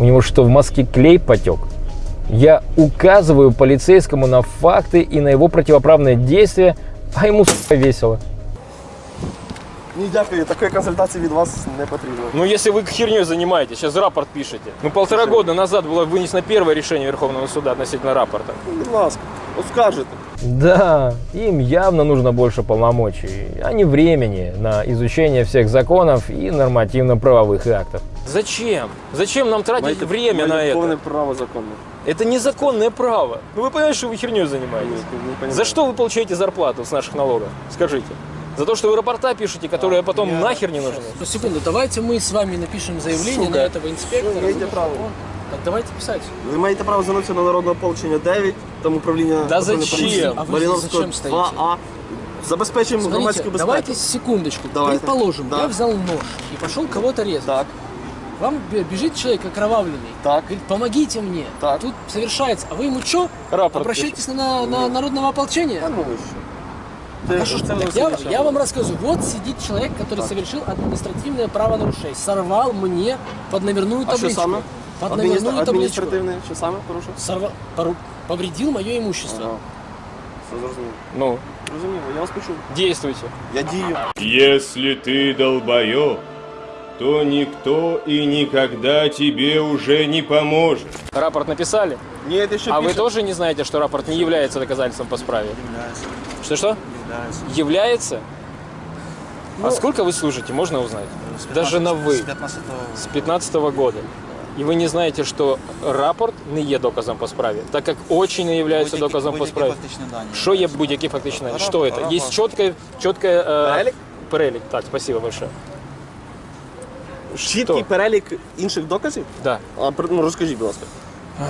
У него что, в мозге клей потек? Я указываю полицейскому на факты и на его противоправные действия, а ему сука, весело. Ні, дякую, такої консультації від вас не потрібно. Ну, если вы херней занимаетесь, сейчас рапорт пишете. Ну, полтора года назад было вынесено первое решение Верховного суда относительно рапорта. Будь ласка, оскаржите. Да, им явно нужно больше полномочий, а не времени на изучение всех законов и нормативно-правовых актов. Зачем? Зачем нам тратить Маєте- время на маєте это? повне право законне. Это незаконное право. Ну, вы понимаете, что вы херней занимаетесь? Не понимаю. За что вы получаете зарплату с наших налогов? Скажите. За то, что вы рапорта пишете, которые потом нахер не нужны? Ну, секунду, давайте мы с вами напишем заявление Сука. на этого инспектора. Имеете право. Так давайте писать. Ви маєте право звернутися на народне ополчення 9, там управління Да патрульної зачем? поліції, А ви Маріновського зачем стоїте? 2А. Забезпечуємо громадську Смотрите, безпеку. давайте секундочку. Давайте. Предположим, Да. я взял нож и пошел кого-то резать. Так, Вам бе- бежит человек окровавленный. так. Говорит, помогите мне. Так. Тут совершается. А вы ему что? Рапорт Обращайтесь на, на народного ополчения? Та ну ви що? А что ж так? Я, я вам рассказываю. Вот сидит человек, который совершил административное правонарушение. Сорвал мне под номерную А що табличку. саме? Под Адміністра- номерную табличку. Адміністративне, що саме порушив? Сорвал, пору- повредил мое имущество. Ага. Все зрозуміло. Ну, Зрозуміло, я вас почув. действуйте. Я дію. Если ты долбоеб, то никто и никогда тебе уже не поможет. Рапорт написали? Ні, ти що А вы пишете? тоже не знаете, что рапорт не является доказательством по справе? Что-что? Является. А сколько вы служите, можно узнать? Даже на вы. З 15-го. С 15 года. И вы не знаете, что рапорт не є доказом по справе, так как очень не является Будь-які- доказом по будь-які справе. фактичні дані. Что є будь-які фактичні дані? Что это? Рапорт. Есть четкое, четкое э, Перелік? перелік. Так, спасибо большое. Чіткий Что? перелік інших доказів? Да. А, при- ну, розкажіть, будь ласка.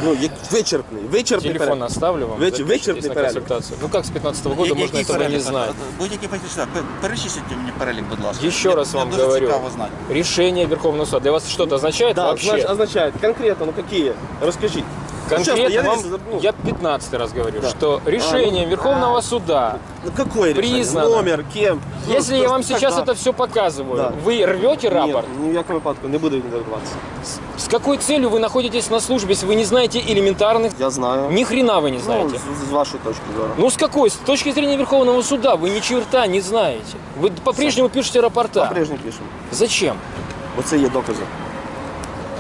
Ну, як вичерпний, вичерпний Телефон перелік. оставлю вам. Вы- запишитесь вычеркни на перелік. консультацию. Ну как с 15 года Який можно этого перелік? не знать? Будь-які фактичні дані. Пер- Перечисліть мені перелік, будь ласка. Еще Мені- раз мені вам дуже говорю, цікаво знати. решение Верховного суда для вас что-то означает Да, вообще? значит, означает. Конкретно, ну какие? Расскажите. Конкретно Ну, честно, я вам, здесь, ну, я 15 раз говорю, Да. что решением Верховного суда, Ну какое решение? Признано. Номер, кем? Ну, если я что- вам сейчас когда? это все показываю, Да. вы рвете рапорт? Ні, ні в якому випадку не буду віддаватися. С какой целью вы находитесь на службе, если вы не знаете элементарных? Я знаю. Ни хрена вы не Ну, знаете. з, з вашої точки зору. Ну с какой? С точки зрения Верховного суда вы ни черта не знаете. Вы по-прежнему пишете рапорта. По-прежньому пишемо. Зачем? Бо це є докази.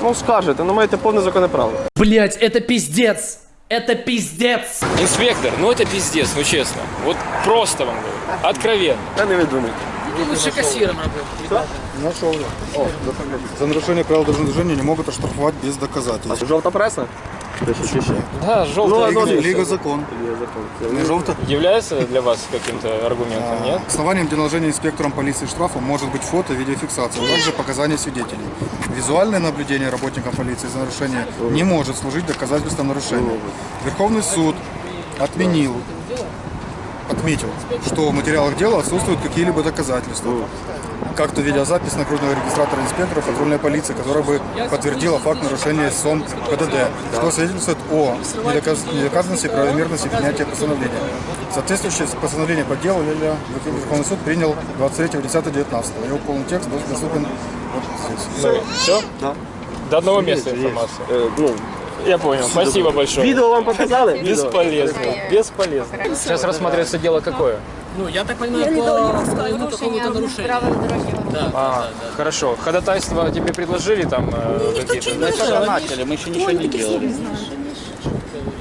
Ну скажете, ну маєте повне законне право. Блять, это пиздец! Это пиздец! Инспектор, ну это пиздец, ну честно. Вот просто вам говорю. Откровенно. Та не видумайте. Ты лучше кассиром работать. Нашел. За нарушение правил дорожного движения не могут оштрафовать без доказательств. Жовта преса? Да, желтый Ну, Лига, ну, Лига закон. Закон. Не является для вас каким-то аргументом, нет? Основанием для наложения инспектором полиции штрафа может быть фото, видеофиксация, а также показания свидетелей. Визуальное наблюдение работникам полиции за нарушение не может служить доказательством нарушения. Верховный суд отменил, отметил, что в материалах дела отсутствуют какие-либо доказательства. Как то видеозапись нагруженного регистратора инспекторов патрульной полиции, которая бы подтвердила факт нарушения СОМ ПДД, что свидетельствует о недоказ- недоказанности и правомерности принятия постановления. Соответствующее постановление по делу Ля-ля Верховный суд принял 23.10.19. Его полный текст будет доступен вот здесь. Все? Да. До одного места информация. Е, ну, Я понял. Спасибо большое. відео вам показали? Бесполезно. Бесполезно. Сейчас рассматривается дело какое? Ну, я так понимаю, по твоему какому-то нарушению. правил дорожнього руху. А, хорошо. Ходатайство тебе предложили там э, какие-то? Мы только начали, мы еще ничего не делали.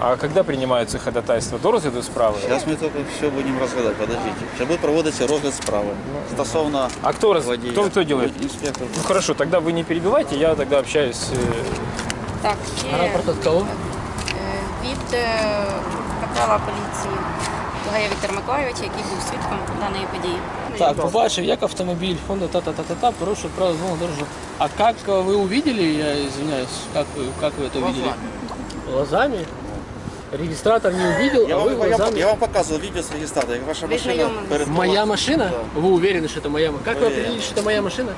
А когда принимаются ходатайства? До розгляду справи? Зараз ми тільки все будемо розглядати, подождіть. Ще буде проводитися розгляд справи. Стосовно А кто, раз... водія. кто, кто делает? Інспектор. Ну хорошо, тогда вы не перебивайте, я тогда общаюсь. э, Так, ще Рапорт от кого? е, від е, капрала поліції Тугая Віктора Миколайовича, який був свідком даної події. Так, побачив, як автомобіль Honda та-та-та-та-та порушив правила дорожнього дорожного. А как э, вы увидели, я извиняюсь, как вы, как вы это увидели? Глазами. Регистратор не увидел, Я а вы вам, я, глазами. я вам показував відео з реєстратора, як ваша Ви машина знайомились? перед Моя машина? Вы уверены, что это моя машина? Как вы Уверен. определили, что это моя машина?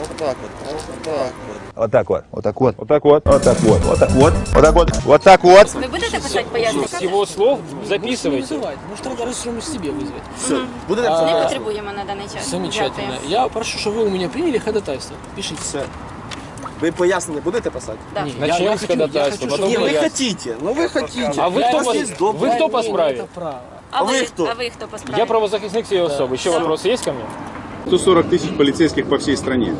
Вот так вот, вот так вот. Вот так вот. Вот так вот. Вот так вот. Вот так вот. Вот так вот. Вот так вот. Вот так вот. Ви будете писати пояснення? С его слов Не записывайте. вызывать. Может, надо разрешим себе вызвать. Все, будете А, Не писати? потребуємо на даний час. Замечательно. Дякую. Я прошу, чтобы вы у меня приняли ходатайство. Пишите. Все. Ви пояснення будете писати? Да. Не, я- Начнем я с хочу- я ходатайства, хочу, потом Ні, чтобы- ви я- хотите, ну ви хотите. А вы Я- кто, у вас по, есть добрая вы кто по воля, справе? это право. А ви ви хто? А ви хто по справі? Я правозахисник Северсоба. Еще вопросы есть ко мне? 140 тысяч полицейских по всей стране.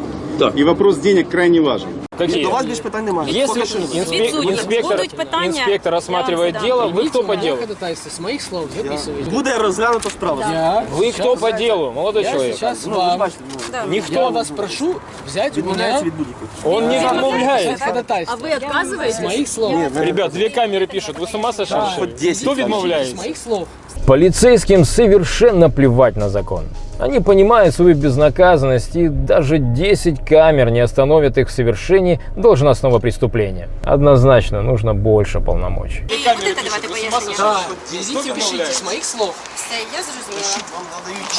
И вопрос денег крайне важен. Какие? До вас більше питань немає. Если Поки що немає. инспе- Відсутні. инспектор, Будуть питання, инспектор я рассматривает вам задам. дело, вы Примите кто по мое делу? ходатайство. С моих слов записывайте. Буде розглянуто справа. Я Вы кто сейчас- по делу, молодой Я человек? сейчас Ну, ви вам, бачите, ну, Да. я Никто. вас прошу взять у меня відмовляється від будь-яких. Он не отмовляет. А ходатайство. вы отказываетесь? С моих слов. Ребят, две камеры пишут. Вы с ума сошли? Да. что ли? Хоть 10 Кто камер. С відмовляється? моих слов. Полицейским совершенно плевать на закон. Они понимают свою безнаказанность, и даже 10 камер не остановят их в совершении должностного преступления. Однозначно нужно больше полномочий. Ви будете давати пояснення? Да, везите, пишите с моих слов. Все, я зрозуміла.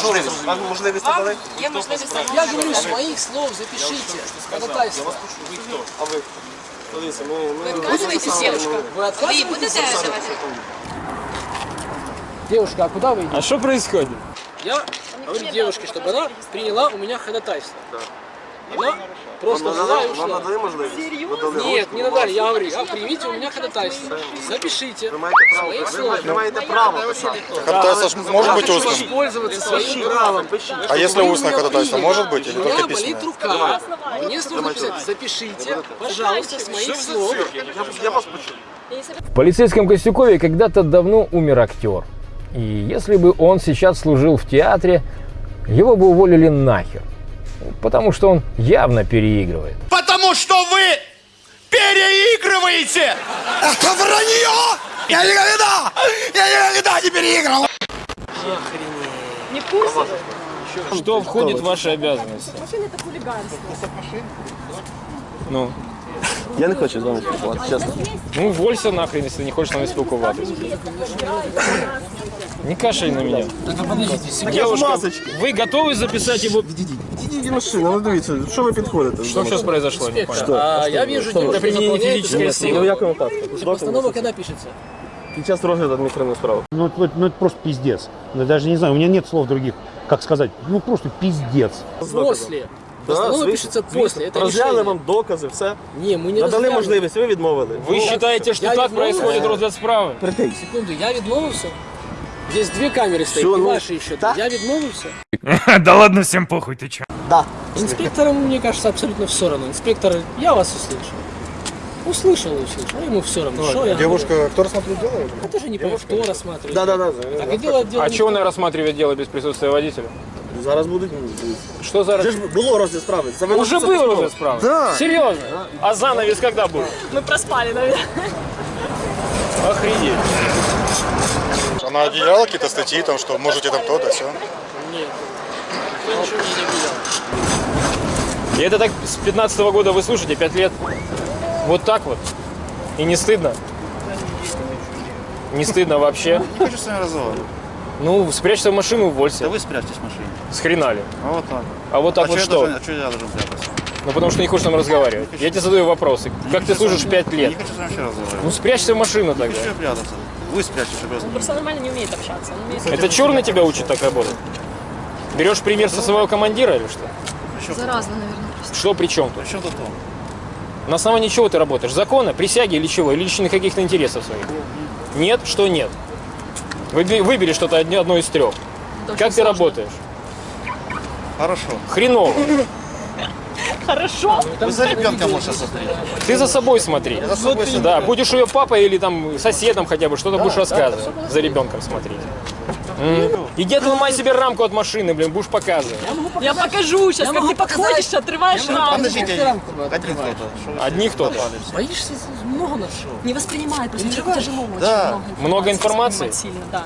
Можливість. Вам можливість Вам надали? є можливість Я говорю, с моих слов запишите ходатайство. А ви? Дивіться, ми... Ви ми- відказуєтесь, дівчинка? Вы Ви отказываетесь? будете давати? Девушка, а куда вы идете? А что происходит? Я говорю девушке, чтобы она приняла у меня ходатайство. Она просто Вам взяла надали, и вам ушла. надали можливість? Надали. Нет, не надали. Я говорю, а примите у меня ходатайство. Запишите. Ви маєте С право. моих Ви слов. не маєте права писати. Ходатайство ж может быть Хочу устным? воспользоваться своим Правом правом. пишіть. А если Вы устное меня ходатайство приняли. может быть или У меня только болит письменное? рука. Мне сложно писать. Запишите, пожалуйста, с моих слов. Я, я вас почув. В полицейском Костюкове когда-то давно умер актер. И если бы он сейчас служил в театре, его бы уволили нахер. Потому что он явно переигрывает. Потому что вы переигрываете! Это вранье! Я никогда, я никогда не переигрывал! Не в курсе? Что входит в ваши обязанности? Машина это хулиганство. Ну, Я не хочу з вами спілкуватися, чесно. ну уволься нахрен, если не хочешь с нами спілкуватися. Не кашель на меня. Так, подождите, секунду. Девушка, масочки. вы готовы записать его? Ідіть машина, ну дивіться, що ви підходите? Что сейчас произошло? Не понял. А, я вижу, Что? девушка применение заполняет физической документы. Ну в якому випадку? Постанова когда пишется? Під час розгляду адміністративної справи. Ну, это, ну, это просто пиздец. Ну, даже не знаю, у меня нет слов других, как сказать. Ну, просто пиздец. После. Постанова пишется после. Это Розгляли решение. вам докази, все. Не, мы не Надали разглядывали. можливість, ви відмовили. Вы считаете, что Я так не происходит знаю. розгляд справи? Секунду, я відмовився. Здесь две камеры стоят, Всё, и ну, ваши еще. да. Я відмовився. [laughs] да ладно, всем похуй, ты чё? Да. Инспекторам, мне кажется, абсолютно все равно. Инспектор, я вас услышал. Услышал, услышал. Ему все равно. Что я Девушка, кто рассмотрел дело? Я тоже не понимаю, кто рассматривает. Да, да, да. Так и дело дело А не что он рассматривает дело без присутствия водителя? Зараз будуть. Что за Вже ж було розгляд справи. Уже написали был письмо. розгляд справы? Да. Серьезно? А занавес когда будет? Мы проспали, наверное. Охренеть. Она одеяла какие-то статьи, там, что можете там то, да, все. Нет. Никто ничего не объявлял. И это так с 15 года вы слушаете, 5 лет. Вот так вот. И не стыдно? Не стыдно вообще? Не хочу с вами разговаривать. Ну, спрячься в машину, уволься. Да вы спрячьтесь в машине. С хрена ли? А вот так. А вот так а вот что? Я должен, а что я должен прятаться? Ну, потому что не хочешь нам разговаривать. Я тебе задаю вопросы. Как ты служишь 5 Я лет? не хочу с вами вообще разговаривать. Ну, спрячься в машину тогда. Что прятаться? Вы спрячьтесь, чтобы я Просто нормально не умеет общаться. Он умеет... Это черный тебя учит так работать? Берешь пример со своего командира или что? Заразно, наверное, просто. Что при чем тут? При чем тут он? На основании чего ты работаешь? Закона, присяги или чего? Или личных каких-то интересов своих? Нет? Что нет? Выбери что-то одно одно из трех. Как ты работаешь? Хорошо. Хреново. Хорошо. Вы за ребенком можете смотреть. Ты за собой смотри. за собой смотрю. Да, будешь ее папой или там соседом хотя бы, что-то будешь рассказывать. За ребенком смотреть. М. Иди отломай себе рамку от машины, блин, будешь показывать. Я покажу сейчас, как ты подходишь, отрываешь рамку. Подождите, один кто-то. Что вы Одни кто-то. Боишься много нашел? Не воспринимает, просто человеку тяжело очень. Да. Много информации? да.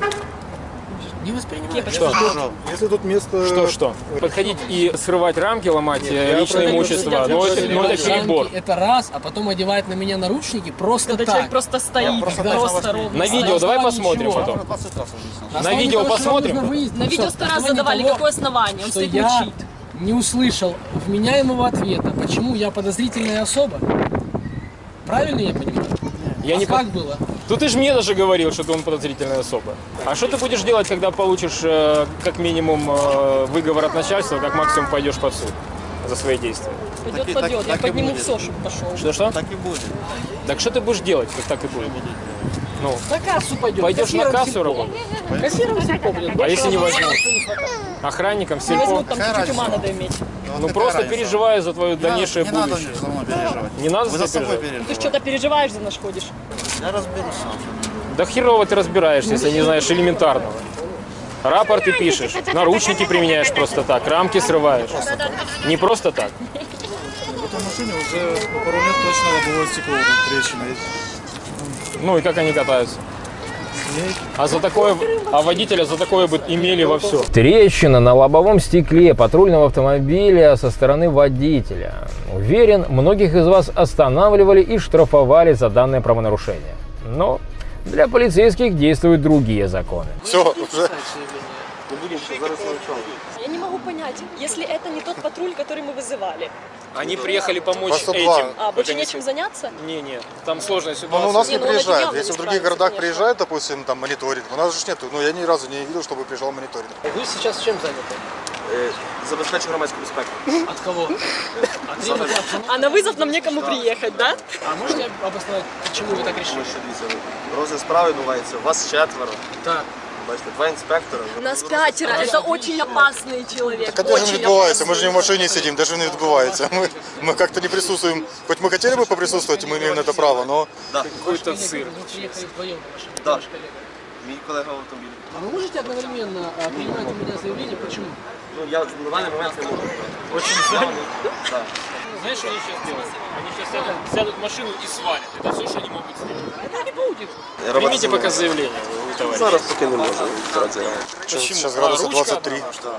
Не воспринимаешь. Что? Хорошо. Если тут место... Что, что? Подходить и срывать рамки, ломать э, личное имущество, ну это, ну это перебор. Это раз, а потом одевает на меня наручники просто Когда так. человек просто стоит, просто просто, ровно. На видео давай посмотрим ничего. потом. 20 раз уже. На видео что посмотрим? На что видео сто раз задавали, того, какое основание, он что стоит я мучит. не услышал вменяемого ответа, почему я подозрительная особа, правильно я понимаю? Я а не как под- было? Ну ты же мне даже говорил, что ты он подозрительная особа. А что ты будешь делать, когда получишь э, как минимум э, выговор от начальства, как максимум пойдешь под суд за свои действия? Пойдет, пойдет. Я подниму все, чтобы пошел. Что-что? Так и будет. Так что ты будешь делать, как так и будет? Ну, На кассу пойдет. пойдешь на кассу работать? Кассиром сельпо. А если не возьмут? не. Охранником, Не сельпо? возьмут, там чуть-чуть ума надо иметь. Ну просто переживаю за твое Не надо- дальнейшее не надо будущее. за мной переживать. Не надо Вы за за собой переживать? Ты что-то переживаешь, за наш ходишь. Я разберусь сам. Да херово ты разбираешься, если не знаешь элементарного. Рапорты пишешь, наручники применяешь просто так, рамки срываешь. Не просто так. В этой машине уже пару лет точно лобовое стекло будет трещина. Ну и как они катаются? А за такое, а водителя за такое бы имели во все. Трещина на лобовом стекле патрульного автомобиля со стороны водителя. Уверен, многих из вас останавливали и штрафовали за данное правонарушение. Но для полицейских действуют другие законы. Все, уже. Не будемо ще зараз могу понять, если это не тот патруль, который мы вызывали. Они приехали помочь По 102. этим. А, больше нечем заняться? Не, не, там сложная Ну, ситуация. у нас Не, не ну, он приезжает. явно Если не в других справится, городах конечно. приезжает, допустим, там мониторинг, у нас же ж нету. Ну, я ни разу не видел, чтобы приезжал мониторинг. Вы сейчас чем заняты? Е, Забезпечу громадську безпеку. От кого? От требования обстановки? А на вызов нам некому приехать, да? А можете обосновать, почему вы так решили? Тому що дивіться, розгляд справи відбувається. Вас четверо. Так. Бачите, два інспектора. Нас пятеро, это очень опасный человек. Так а де ж очень не відбувається? опасный. Ми ж не в машині сидимо, де ж не відбувається. Ми, ми як-то не присутствуємо. Хоч ми хотіли би поприсутствувати, ми маємо на це право, но Да. Какой-то цирк. Вы приехали вдвоем, ваши Да. ваш коллега. Мій колега в автомобілі. А вы можете одновременно а, принимать у меня заявление? Почему? Ну, я на даний момент не можу. Очень Я, занят. да. Знаешь, что они сейчас делают? Они сейчас сядут, сядут в машину и свалят. Это все, что они могут сделать. Это не будет. Примите пока заявление, товарищ. Зараз поки не можу. Зараз я. сейчас А, градусов ручка 23. одна?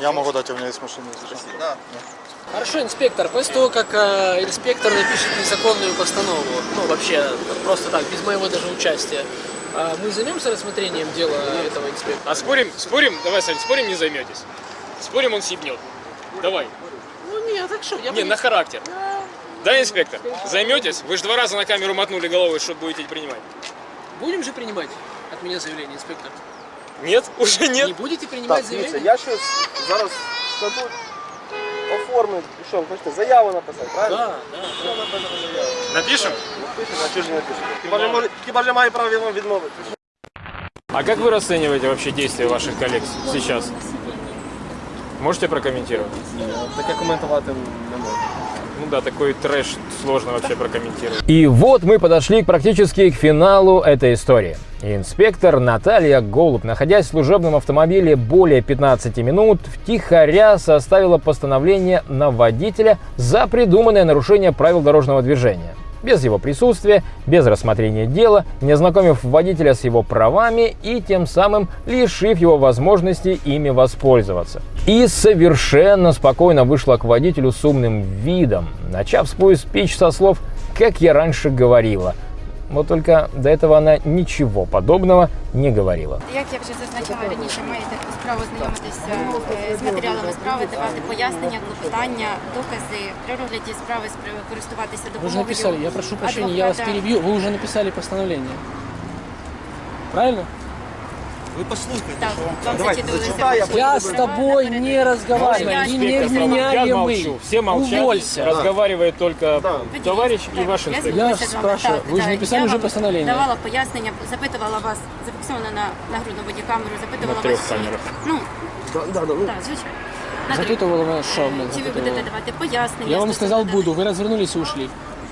Я могу дать, у меня есть машина. Да. Хорошо, инспектор, после того, как э, инспектор напишет незаконную постанову, ну вообще просто так, без моего даже участия, а мы займемся рассмотрением дела этого инспектора? А спорим, спорим, давай, Сань, спорим, не займетесь. Спорим, он сибнет. Давай. Ну не, так что, я Не, бы- на характер. Да, инспектор? Займетесь? Вы же два раза на камеру мотнули головой, что будете принимать. Будем же принимать от меня заявление, инспектор? Нет? [laughs] Уже нет? Не будете принимать Так, дивіться, заявление? я щось зараз складу, оформлю, і що, ви хочете заяву написати, правильно? Да, да. Що написати заяву? Напишем? Напишемо, а чого ж не напишемо? Хіба ж може, хіба ж я маю право вам відмовити? А как вы расцениваете вообще действия ваших коллег сейчас? Можете прокомментировать? Таке коментувати не можу. Ну да, такой трэш сложно вообще прокомментировать. И вот мы подошли практически к финалу этой истории. Инспектор Наталья Голуб, находясь в служебном автомобиле более 15 минут, втихаря составила постановление на водителя за придуманное нарушение правил дорожного движения. Без его присутствия, без рассмотрения дела, не ознакомив водителя с его правами и тем самым лишив его возможности ими воспользоваться. И совершенно спокойно вышла к водителю с умным видом, начав свой спич со слов «как я раньше говорила». Вот только до этого она ничего подобного не говорила. Як я вже зазначала раніше, маєте справу знайомитися е, з матеріалами справи, давати пояснення, клопотання, докази при розгляді справи спри- користуватися Вы же допомогою. написали, я прошу прощения, я вас адвоката. перебью, вы уже написали постановление. Правильно? Ви послухайте, Так, що вам вам Давайте, зачитувалися зачитай, я Я с тобой не разговариваю, Можно ты Инспектор прав. Я невменяемый. молчу. Все молчат. Уволься. Разговаривает только товарищ и Так, ваш я инспектор. Я спілкуюся з вами. спрашиваю, Так, ви ж так, написали я вже вам постановлення? Давала пояснення, запитувала вас, зафіксовано на нагрудну бодікамеру, запитувала На трьох вас. чи- камерах. Ну, Да, да, да, ну, так, звичайно. На трьох. Запитывала вас, что блин, Чи ви запитывала? будете давати пояснення? Я вам стосовно сказал даних? буду, вы развернулись и ушли.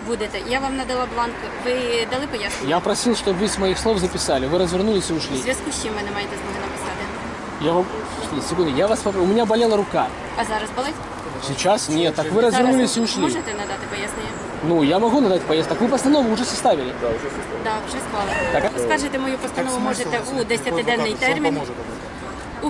Будете. Я вам надала бланк. Ви дали пояснення? Я просил, чтобы вы с моих слов записали, вы развернулись и В ушли. зв'язку з чим ви не маєте змоги написати? Я вам... Секунду, я вас попро- У меня болела рука. А зараз болить? Сейчас нет, так вы развернулись и Зараз ушли. Можете надати пояснення? Ну, я могу надать поезд. Так вы постанову уже составили. Так, вже склали. Так, а- Скажете мою постанову можете у 10-денний термін. У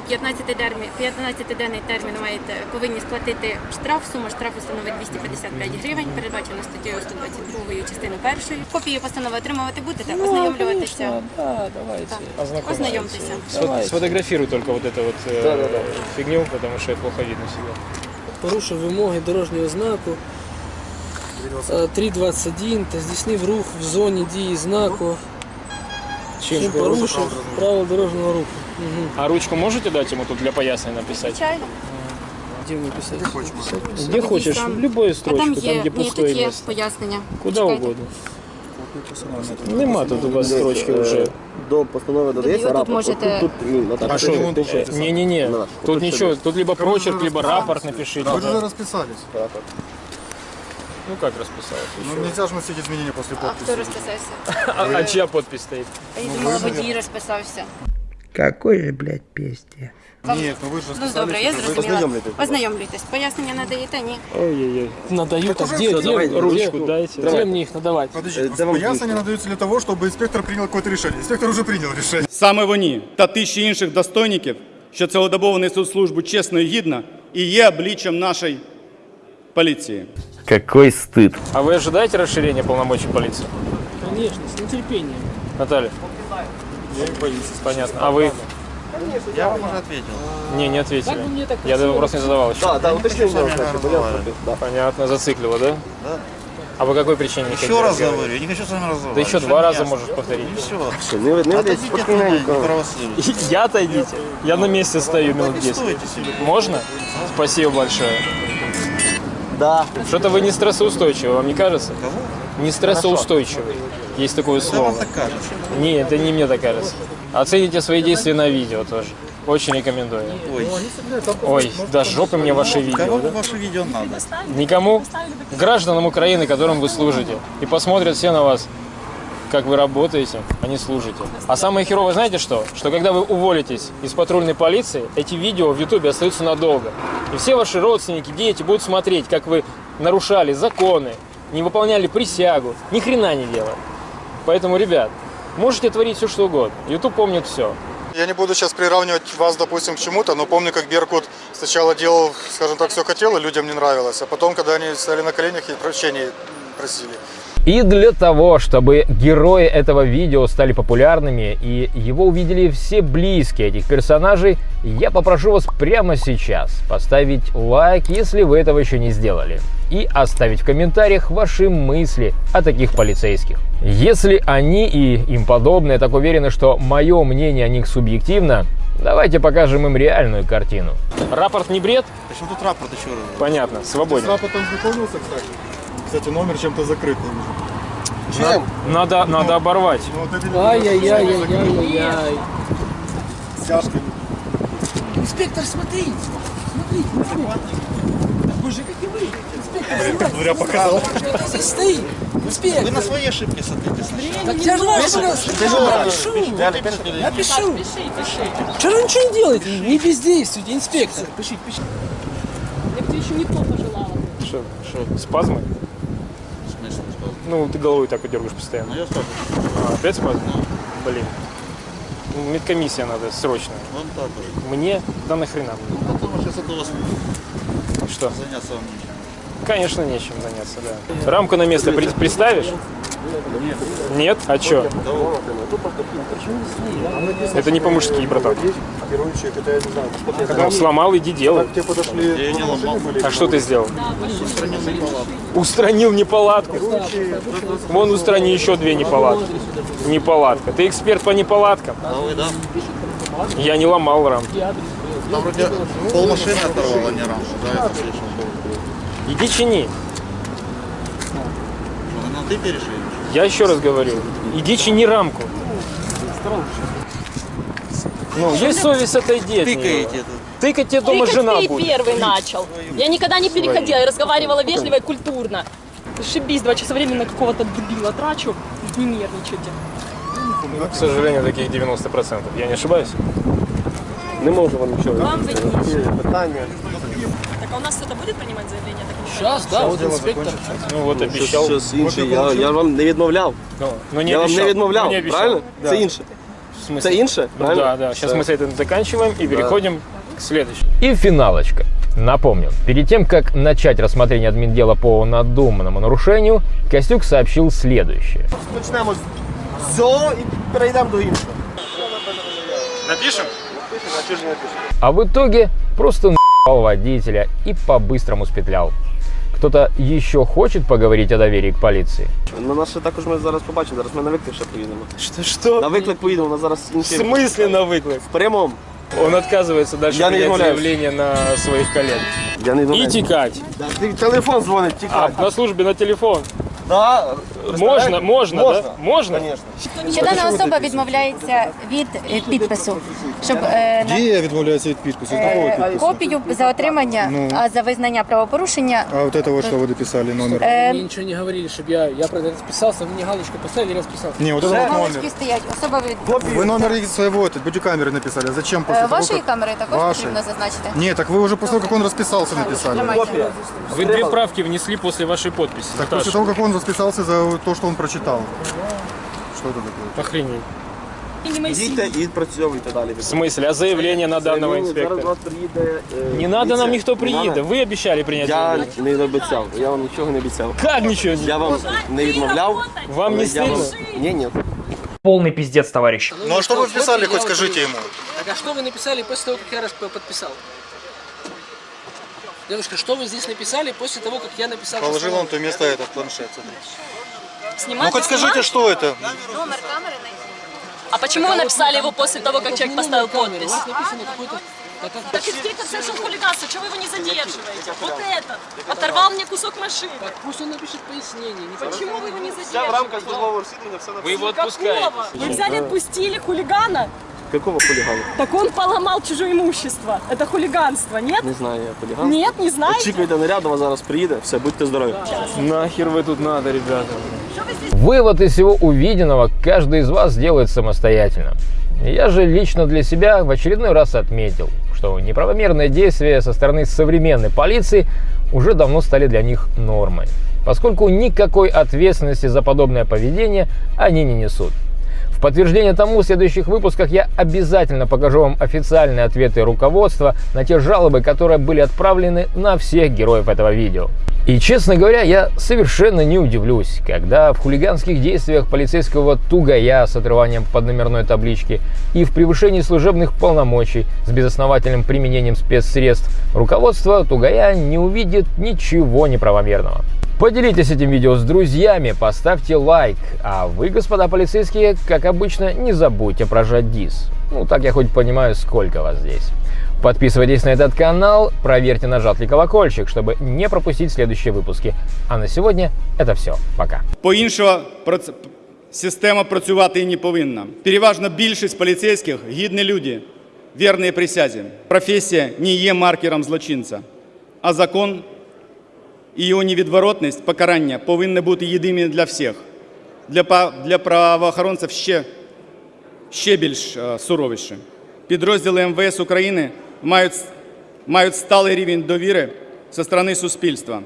15-денний 15-денний термін маєте повинні сплатити штраф. Сума штрафу становить 255 гривень, передбачена статтею 122 частиною першої. Копію постанови отримувати будете, Ну, ознайомлюватися. конечно, Да, давайте. Так. Ознайомтеся. Сфот- Сфотографируй только вот эту вот э, фигню, потому что это плохо видно всегда. порушив вимоги дорожнього знаку е, 3.21 та здійснив рух в зоні дії знаку. Чим порушив правила дорожнього руху. Угу. А ручку можете дать ему тут для пояснения написать? Звичайно. Де ми писати? Где хочешь, в любую А строчку, там там, є, где ні, пустое тут є место. пояснення. Куда Почекайте. угодно. Нема тут у вас строчки уже. До постанови додається Тут рапорт. можете- Тут, тут, ні, отак. А что? Не-не-не. Да. Тут Тут ничего, тут либо вы прочерк, уже либо расписались. рапорт напишите. Вы же да. расписались. Ну как расписалось? Ну нельзя же вносить изменения после А хто подписи. розписався? [laughs] А, а чья подпись стоит? А я думала, водій розписався. Какой же, блядь, песте? Нет, ну вы же Ну расписались. добре, я уже. зрозуміла. Ознайомлюйтесь. Ознайомлюйтесь. Пояснення надаєте, ні? Ой-ой-ой. Надаю, так где, где, давайте, Ручку где, дайте. где мне их надавать? Подождите, Э, да вам пояснения надаются для того, чтобы инспектор принял какое-то решение. Инспектор уже принял решение. Саме вони та тисячі інших достойників, що цілодобово несуть службу чесно і гідно, і є обличчям нашої поліції. Какой стыд. А вы ожидаете расширения полномочий полиции? Конечно, с нетерпением. Наталья? Понятно. А вы? Я вам уже ответил. Не, не ответили. Я этот вопрос не задавал еще. Да, да, вопросы. Да. Понятно, зациклило, да? Да. А по какой причине не Еще раз разговаривать? говорю, я не хочу с вами Да разговаривать. еще Всё два раза можешь повторить. И все. Все, не, не Отойдите от меня, не. [laughs] Я отойдите. Я на месте стою минут 10. Стойте себе. Можно? Спасибо большое. Да. Что-то вы не стрессоустойчивый, вам не кажется? Кого? Не стрессоустойчивый. Есть такое слово. так кажется? Не, это не мне так кажется. Оцените свои действия на видео тоже. Очень рекомендую. Ой, Ой, да жопы мне ваши видео. кого да? ваше видео надо? Никому? Гражданам Украины, которым вы служите. И посмотрят все на вас, как вы работаете, а не служите. А самое херовое, знаете что? Что когда вы уволитесь из патрульной полиции, эти видео в Ютубе остаются надолго. И все ваши родственники, дети будут смотреть, как вы нарушали законы, не выполняли присягу, ни хрена не делали. Поэтому, ребят, можете творить все, что угодно. Ютуб помнит все. Я не буду сейчас приравнивать вас, допустим, к чему-то, но помню, как Беркут сначала делал, скажем так, все хотел, и людям не нравилось. А потом, когда они стояли на коленях и прощения просили. И для того, чтобы герои этого видео стали популярными и его увидели все близкие этих персонажей, я попрошу вас прямо сейчас поставить лайк, если вы этого еще не сделали, и оставить в комментариях ваши мысли о таких полицейских. Если они и им подобные так уверены, что мое мнение о них субъективно, давайте покажем им реальную картину. Рапорт не бред? Почему тут рапорт еще раз? Понятно, С свободен. рапортом знакомился, кстати. Кстати, номер чем-то закрыт. Чем? Надо, надо оборвать. Ну, вот эти Ай-яй-яй-яй-яй-яй. стяжками. Инспектор! Смотрите, инспектор! Такой же, как и вы! Говоря, показал. что это здесь! Вы на свои ошибки смотрите. Так я же ваши я пишу! Я пишу! Что вы ничего не делаете? Не бездействуйте, инспектор! Пишите, пишите. Я бы тебе еще не то пожелала. Что, что, спазмы? Ну, ты головой так и дергаешь постоянно. Ну я скажу. А, опять спазмы? Блин. Ну, Медкомиссия надо срочно. Вон так вот. Мне? Да нахрена мне? Потом сейчас от вас Что? заняться вам нечем. Конечно, нечем заняться, да. Рамку на место при- приставишь? Нет? А чё? Это не по-мужски, братан. Ну, сломал, иди делай. А что ты сделал? Устранил неполадку. Устранил неполадку. Вон устрани еще две неполадки. Неполадка. Ты эксперт по неполадкам. Я не ломал рамки. Там вроде пол машины оторвало, а не рамку. Да, это слышал. Иди чини. Ну, ну, ты перешли. Я еще раз говорю. Иди чини рамку. Ну, есть совесть, отойди от. Тыкаете это. Тыкать тебе дома Тыкать жена ты будет. первый начал. Я никогда не переходила, я разговаривала вежливо и культурно. Шибись, два часа времени на какого-то дебила трачу, не нервничайте. К сожалению, таких 90%. Я не ошибаюсь? Не можу вам нічого. Вам видніше. Питання. Так а у нас кто-то будет принимать заявление? Так, Сейчас, да, вот инспектор. Ну вот обещал. Щось інше. Я, я вам не відмовляв. Ну, ну, не я вам обещал. не відмовляв, Ну, не обещал. правильно? Да. Це інше. В смысле? Це інше, Ну, правильно? да, да. Сейчас Все. мы с этим заканчиваем и переходим к следующему. И финалочка. Напомню, перед тем, как начать рассмотрение админдела по надуманному нарушению, Костюк сообщил следующее. Почнемо з цього і перейдемо до іншого. Напишем? А чого ж не напишемо? А в итоге просто [laughs] ебал водителя и по-быстрому спетлял. Кто-то еще хочет поговорить о доверии к полиции? На нас ще також ми зараз побачимо, зараз ми на виклик ще поїдемо. Что, что? На виклик поїдемо, у нас зараз В інший. смысле на выклик? В прямому. Он отказывается дальше Я не принять являюсь. заявление на своих коллег. Я не И думаю. текать. Да, ти- телефон дзвонить, А, тікай. на службе на телефон. Да, Можно, можно, Можна. да? Можно? Конечно. Що дана особа відмовляється від е, підпису, щоб е, на- Дія відмовляється від підпису. З якого е, підпису? копію за отримання, Ну. а за визнання правопорушення. А вот это вот что вы дописали, номер? Е, Мне ничего не говорили, чтобы я, я правда расписался, вы мне галочку поставили, я расписался. Не, вот это вот галочки номер. стоять. Особа від Вы номер своего вот, бодикамеры написали. Зачем Е, после того, вашої как... камери також Вашої. потрібно зазначити. Нет, так вы уже после того, как он расписался, написали. Тримайте. Вы две правки внесли после вашей подписи. Так Наташа. после того, как он расписался за то, что он прочитал. Что это такое? Охренеть. Їдьте і відпрацьовуйте далі. В смысле? А заявление на данного Зараз инспектора? до вас приїде. е, Не надо нам поліція. ніхто Не приїде. надо. Ви обіцяли прийняти Я заявление. не обіцяв, я вам нічого не обіцяв. Как ничего не? Я вам не відмовляв. Вам але не я вам- стыдно? Ні, ні. Полный пиздец, товарищ. Ну а что вы вписали, хоть скажите ему? Так а что вы написали после того, как я расп- подписал? Девушка, что вы здесь написали после того, как я написал? Положил он то место этот планшет. Снимать, Ну хоть скажите, что это? Номер камери найти. А почему вы написали его после того, как человек поставил подпись? У вас написано какой-то... Так как- Так инспектор совершил хулиганство, чего вы его не задерживаете? Вот этот оторвал мне кусок машины. Так пусть он напишет пояснение. Не Почему вы его не Все в задерживаете? рамках службового розслідування, все на Вы его отпускаете. Какого? Вы взяли, отпустили хулигана? Какого хулігану? Так он поломал чужое имущество. Это хулиганство, нет? Не знаю я хуліган. Нет, не знаете? Очікуйте наряд, до вас зараз приїде. Все, будьте здорові. Нахер вы тут надо, ребята? Вывод из всего увиденного каждый из вас делает самостоятельно. Я же лично для себя в очередной раз отметил, что неправомерные действия со стороны современной полиции уже давно стали для них нормой, поскольку никакой ответственности за подобное поведение они не несут. Подтверждение тому в следующих выпусках я обязательно покажу вам официальные ответы руководства на те жалобы, которые были отправлены на всех героев этого видео. И, честно говоря, я совершенно не удивлюсь, когда в хулиганских действиях полицейского тугая с отрыванием подномерной таблички и в превышении служебных полномочий с безосновательным применением спецсредств руководство тугая не увидит ничего неправомерного. Поделитесь этим видео с друзьями, поставьте лайк, а вы, господа полицейские, как обычно, не забудьте прожать дис. Ну, так я хоть понимаю, сколько вас здесь. Подписывайтесь на этот канал, проверьте, нажат ли колокольчик, чтобы не пропустить следующие выпуски. А на сегодня это все. Пока. По-іншого проц- система працювати і не повинна. Переважно більшість поліцейських гідні люди, вірні присязі. Професія не є маркером злочинця, а закон і його невідворотність покарання повинні бути єдиними для всіх. Для, для правоохоронців ще, ще більш е, суровіше. Підрозділи МВС України мають, мають сталий рівень довіри зі сторони суспільства.